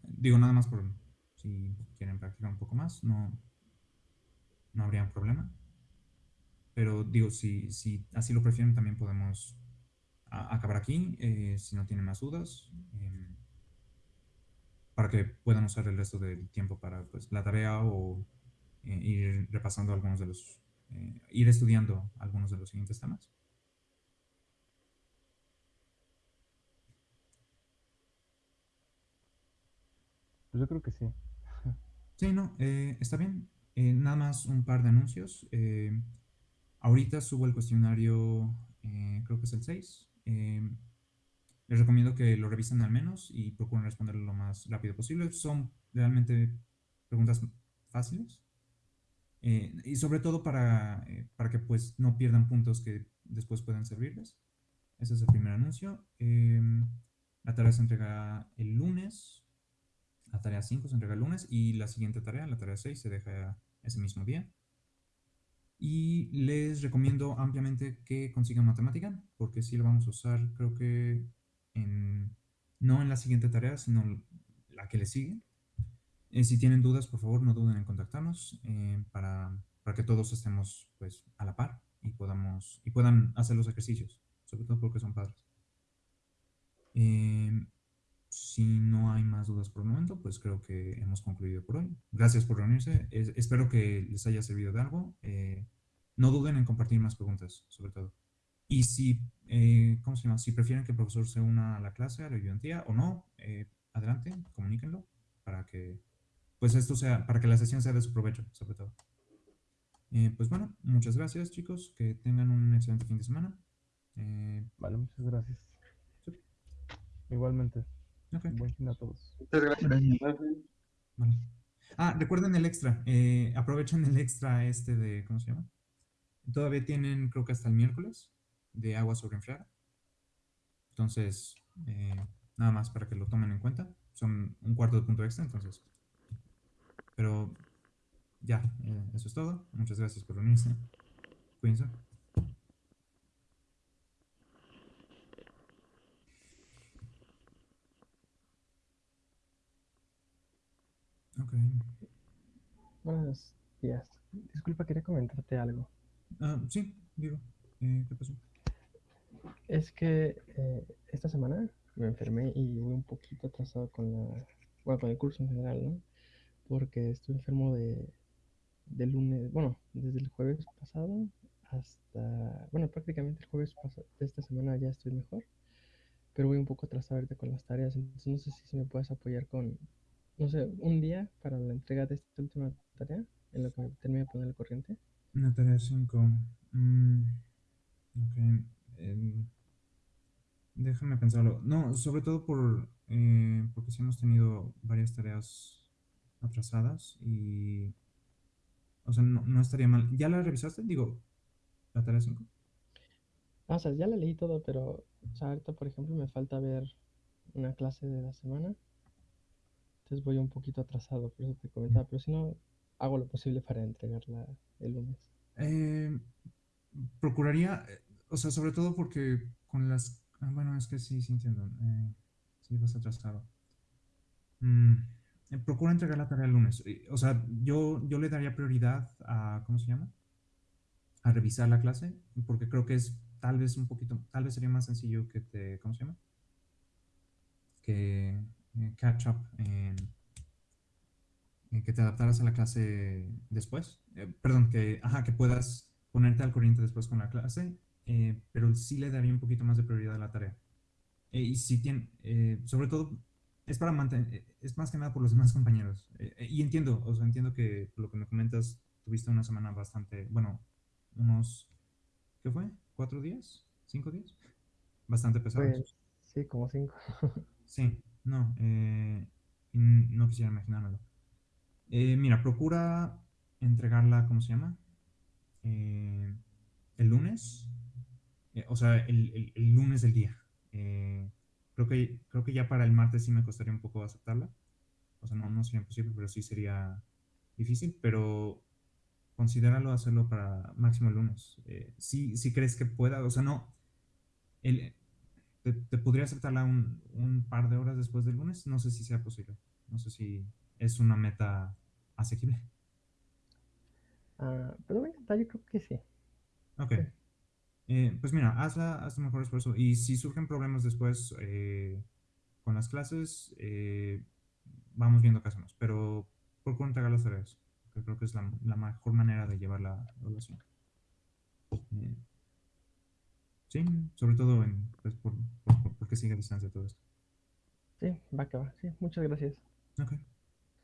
Digo, nada más por si quieren practicar un poco más, no, no habría un problema. Pero digo, si, si así lo prefieren, también podemos acabar aquí, eh, si no tienen más dudas, em, para que puedan usar el resto del tiempo para pues, la tarea o eh, ir repasando algunos de los, eh, ir estudiando algunos de los siguientes temas. Pues yo creo que sí. Sí, no, eh, está bien. Eh, nada más un par de anuncios. Ahorita subo el cuestionario, eh, creo que es el 6. Eh, les recomiendo que lo revisen al menos y procuren responderlo lo más rápido posible. Son realmente preguntas fáciles. Eh, y sobre todo para, eh, para que pues no pierdan puntos que después pueden servirles. Ese es el primer anuncio. Em, la tarea se entrega el lunes. La tarea 5 se entrega el lunes y la siguiente tarea, la tarea 6, se deja ese mismo día. Y les recomiendo ampliamente que consigan matemática, porque sí lo vamos a usar, creo que no en la siguiente tarea, sino la que le sigue. Eh, si tienen dudas, por favor, no duden en contactarnos eh, para, para que todos estemos pues, a la par y, podamos, y puedan hacer los ejercicios, sobre todo porque son padres. Eh, si no hay más dudas por el momento, pues creo que hemos concluido por hoy. Gracias por reunirse. Es, espero que les haya servido de algo. Eh, no duden en compartir más preguntas, sobre todo. Y si, eh, ¿cómo se llama? Si prefieren que el profesor se una a la clase, a la ayudantía o no, eh, adelante, comuníquenlo para que, pues esto sea, para que la sesión sea de su provecho, sobre todo. Eh, pues bueno, muchas gracias chicos, que tengan un excelente fin de semana. Eh, Vale, muchas gracias. Sí. Igualmente. Buen fin a todos. Muchas gracias. Vale. Ah, recuerden el extra. eh, aprovechen el extra este de, ¿cómo se llama? Todavía tienen, creo que hasta el miércoles, de agua sobre enfriar. Entonces, eh, nada más para que lo tomen en cuenta. Son un cuarto de punto extra, entonces. Pero ya, eh, eso es todo. Muchas gracias por unirse. Cuídense. Ok. Buenos días. Disculpa, quería comentarte algo. Ah, sí, digo. eh, ¿Qué pasó? Es que eh, esta semana me enfermé y voy un poquito atrasado con la, bueno, con el curso en general, ¿no? Porque estoy enfermo de lunes, bueno, desde el jueves pasado hasta, bueno, prácticamente el jueves de esta semana ya estoy mejor, pero voy un poco atrasado ahorita con las tareas, entonces no sé si, si me puedes apoyar con, no sé, un día para la entrega de esta última tarea, en lo que me termine de poner el corriente. Una tarea 5. Mm, ok. Em, déjame pensarlo. No, sobre todo por, eh, porque sí hemos tenido varias tareas atrasadas y... O sea, no, no estaría mal. ¿Ya la revisaste? Digo, la tarea 5. Ah, o sea, ya la leí todo, pero, o sea, ahorita, por ejemplo, me falta ver una clase de la semana, entonces voy un poquito atrasado, por eso te comentaba, pero si no, hago lo posible para entregarla el lunes. Eh, procuraría, eh, o sea, sobre todo porque con las... ah, bueno, es que sí, sí entiendo. eh, sí, vas atrasado. Mm, eh, procura entregar la tarea el lunes. eh, O sea, yo, yo le daría prioridad a, ¿cómo se llama? A revisar la clase, porque creo que es tal vez un poquito, tal vez sería más sencillo que te, ¿cómo se llama? Que catch up en, que te adaptaras a la clase después. Perdón, que, ajá, que puedas ponerte al corriente después con la clase, eh, pero sí le daría un poquito más de prioridad a la tarea. Eh, y si tiene, eh, sobre todo, es para mantener, eh, es más que nada por los demás compañeros. Eh, eh, y entiendo, o sea, entiendo que lo que me comentas, tuviste una semana bastante, bueno, unos, ¿qué fue? ¿Cuatro días? ¿Cinco días? Bastante pesados. Pues, sí, como cinco. Sí, no, no quisiera imaginármelo. Mira, procura entregarla, ¿cómo se llama? El lunes, eh, o sea, el, el- el lunes del día. Eh, creo que, creo que ya para el martes sí me costaría un poco aceptarla. O sea, no, no sería imposible, pero sí sería difícil, pero considéralo hacerlo para máximo el lunes. Eh, si, si crees que pueda, o sea, no, el, te, te podría aceptarla un, un par de horas después del lunes, no sé si sea posible. No sé si es una meta asequible. Ah, pero voy a yo creo que sí. Ok. Eh, pues mira, hazla, haz tu mejor esfuerzo. Y si surgen problemas después eh, con las clases, eh, vamos viendo qué hacemos. Pero procura entregar las tareas, que creo que es la, la mejor manera de llevar la evaluación. Eh, sí, sobre todo en, pues, por, por- por- porque sigue a distancia todo esto. Sí, va que va. Sí, muchas gracias. Ok,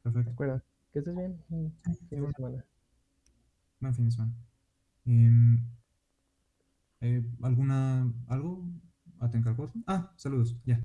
perfecto. acuerdo. Que estés bien. Fin de semana. Buen fin de semana. Eh, ¿alguna, algo? ¿Atencalcot? Ah, saludos, ya.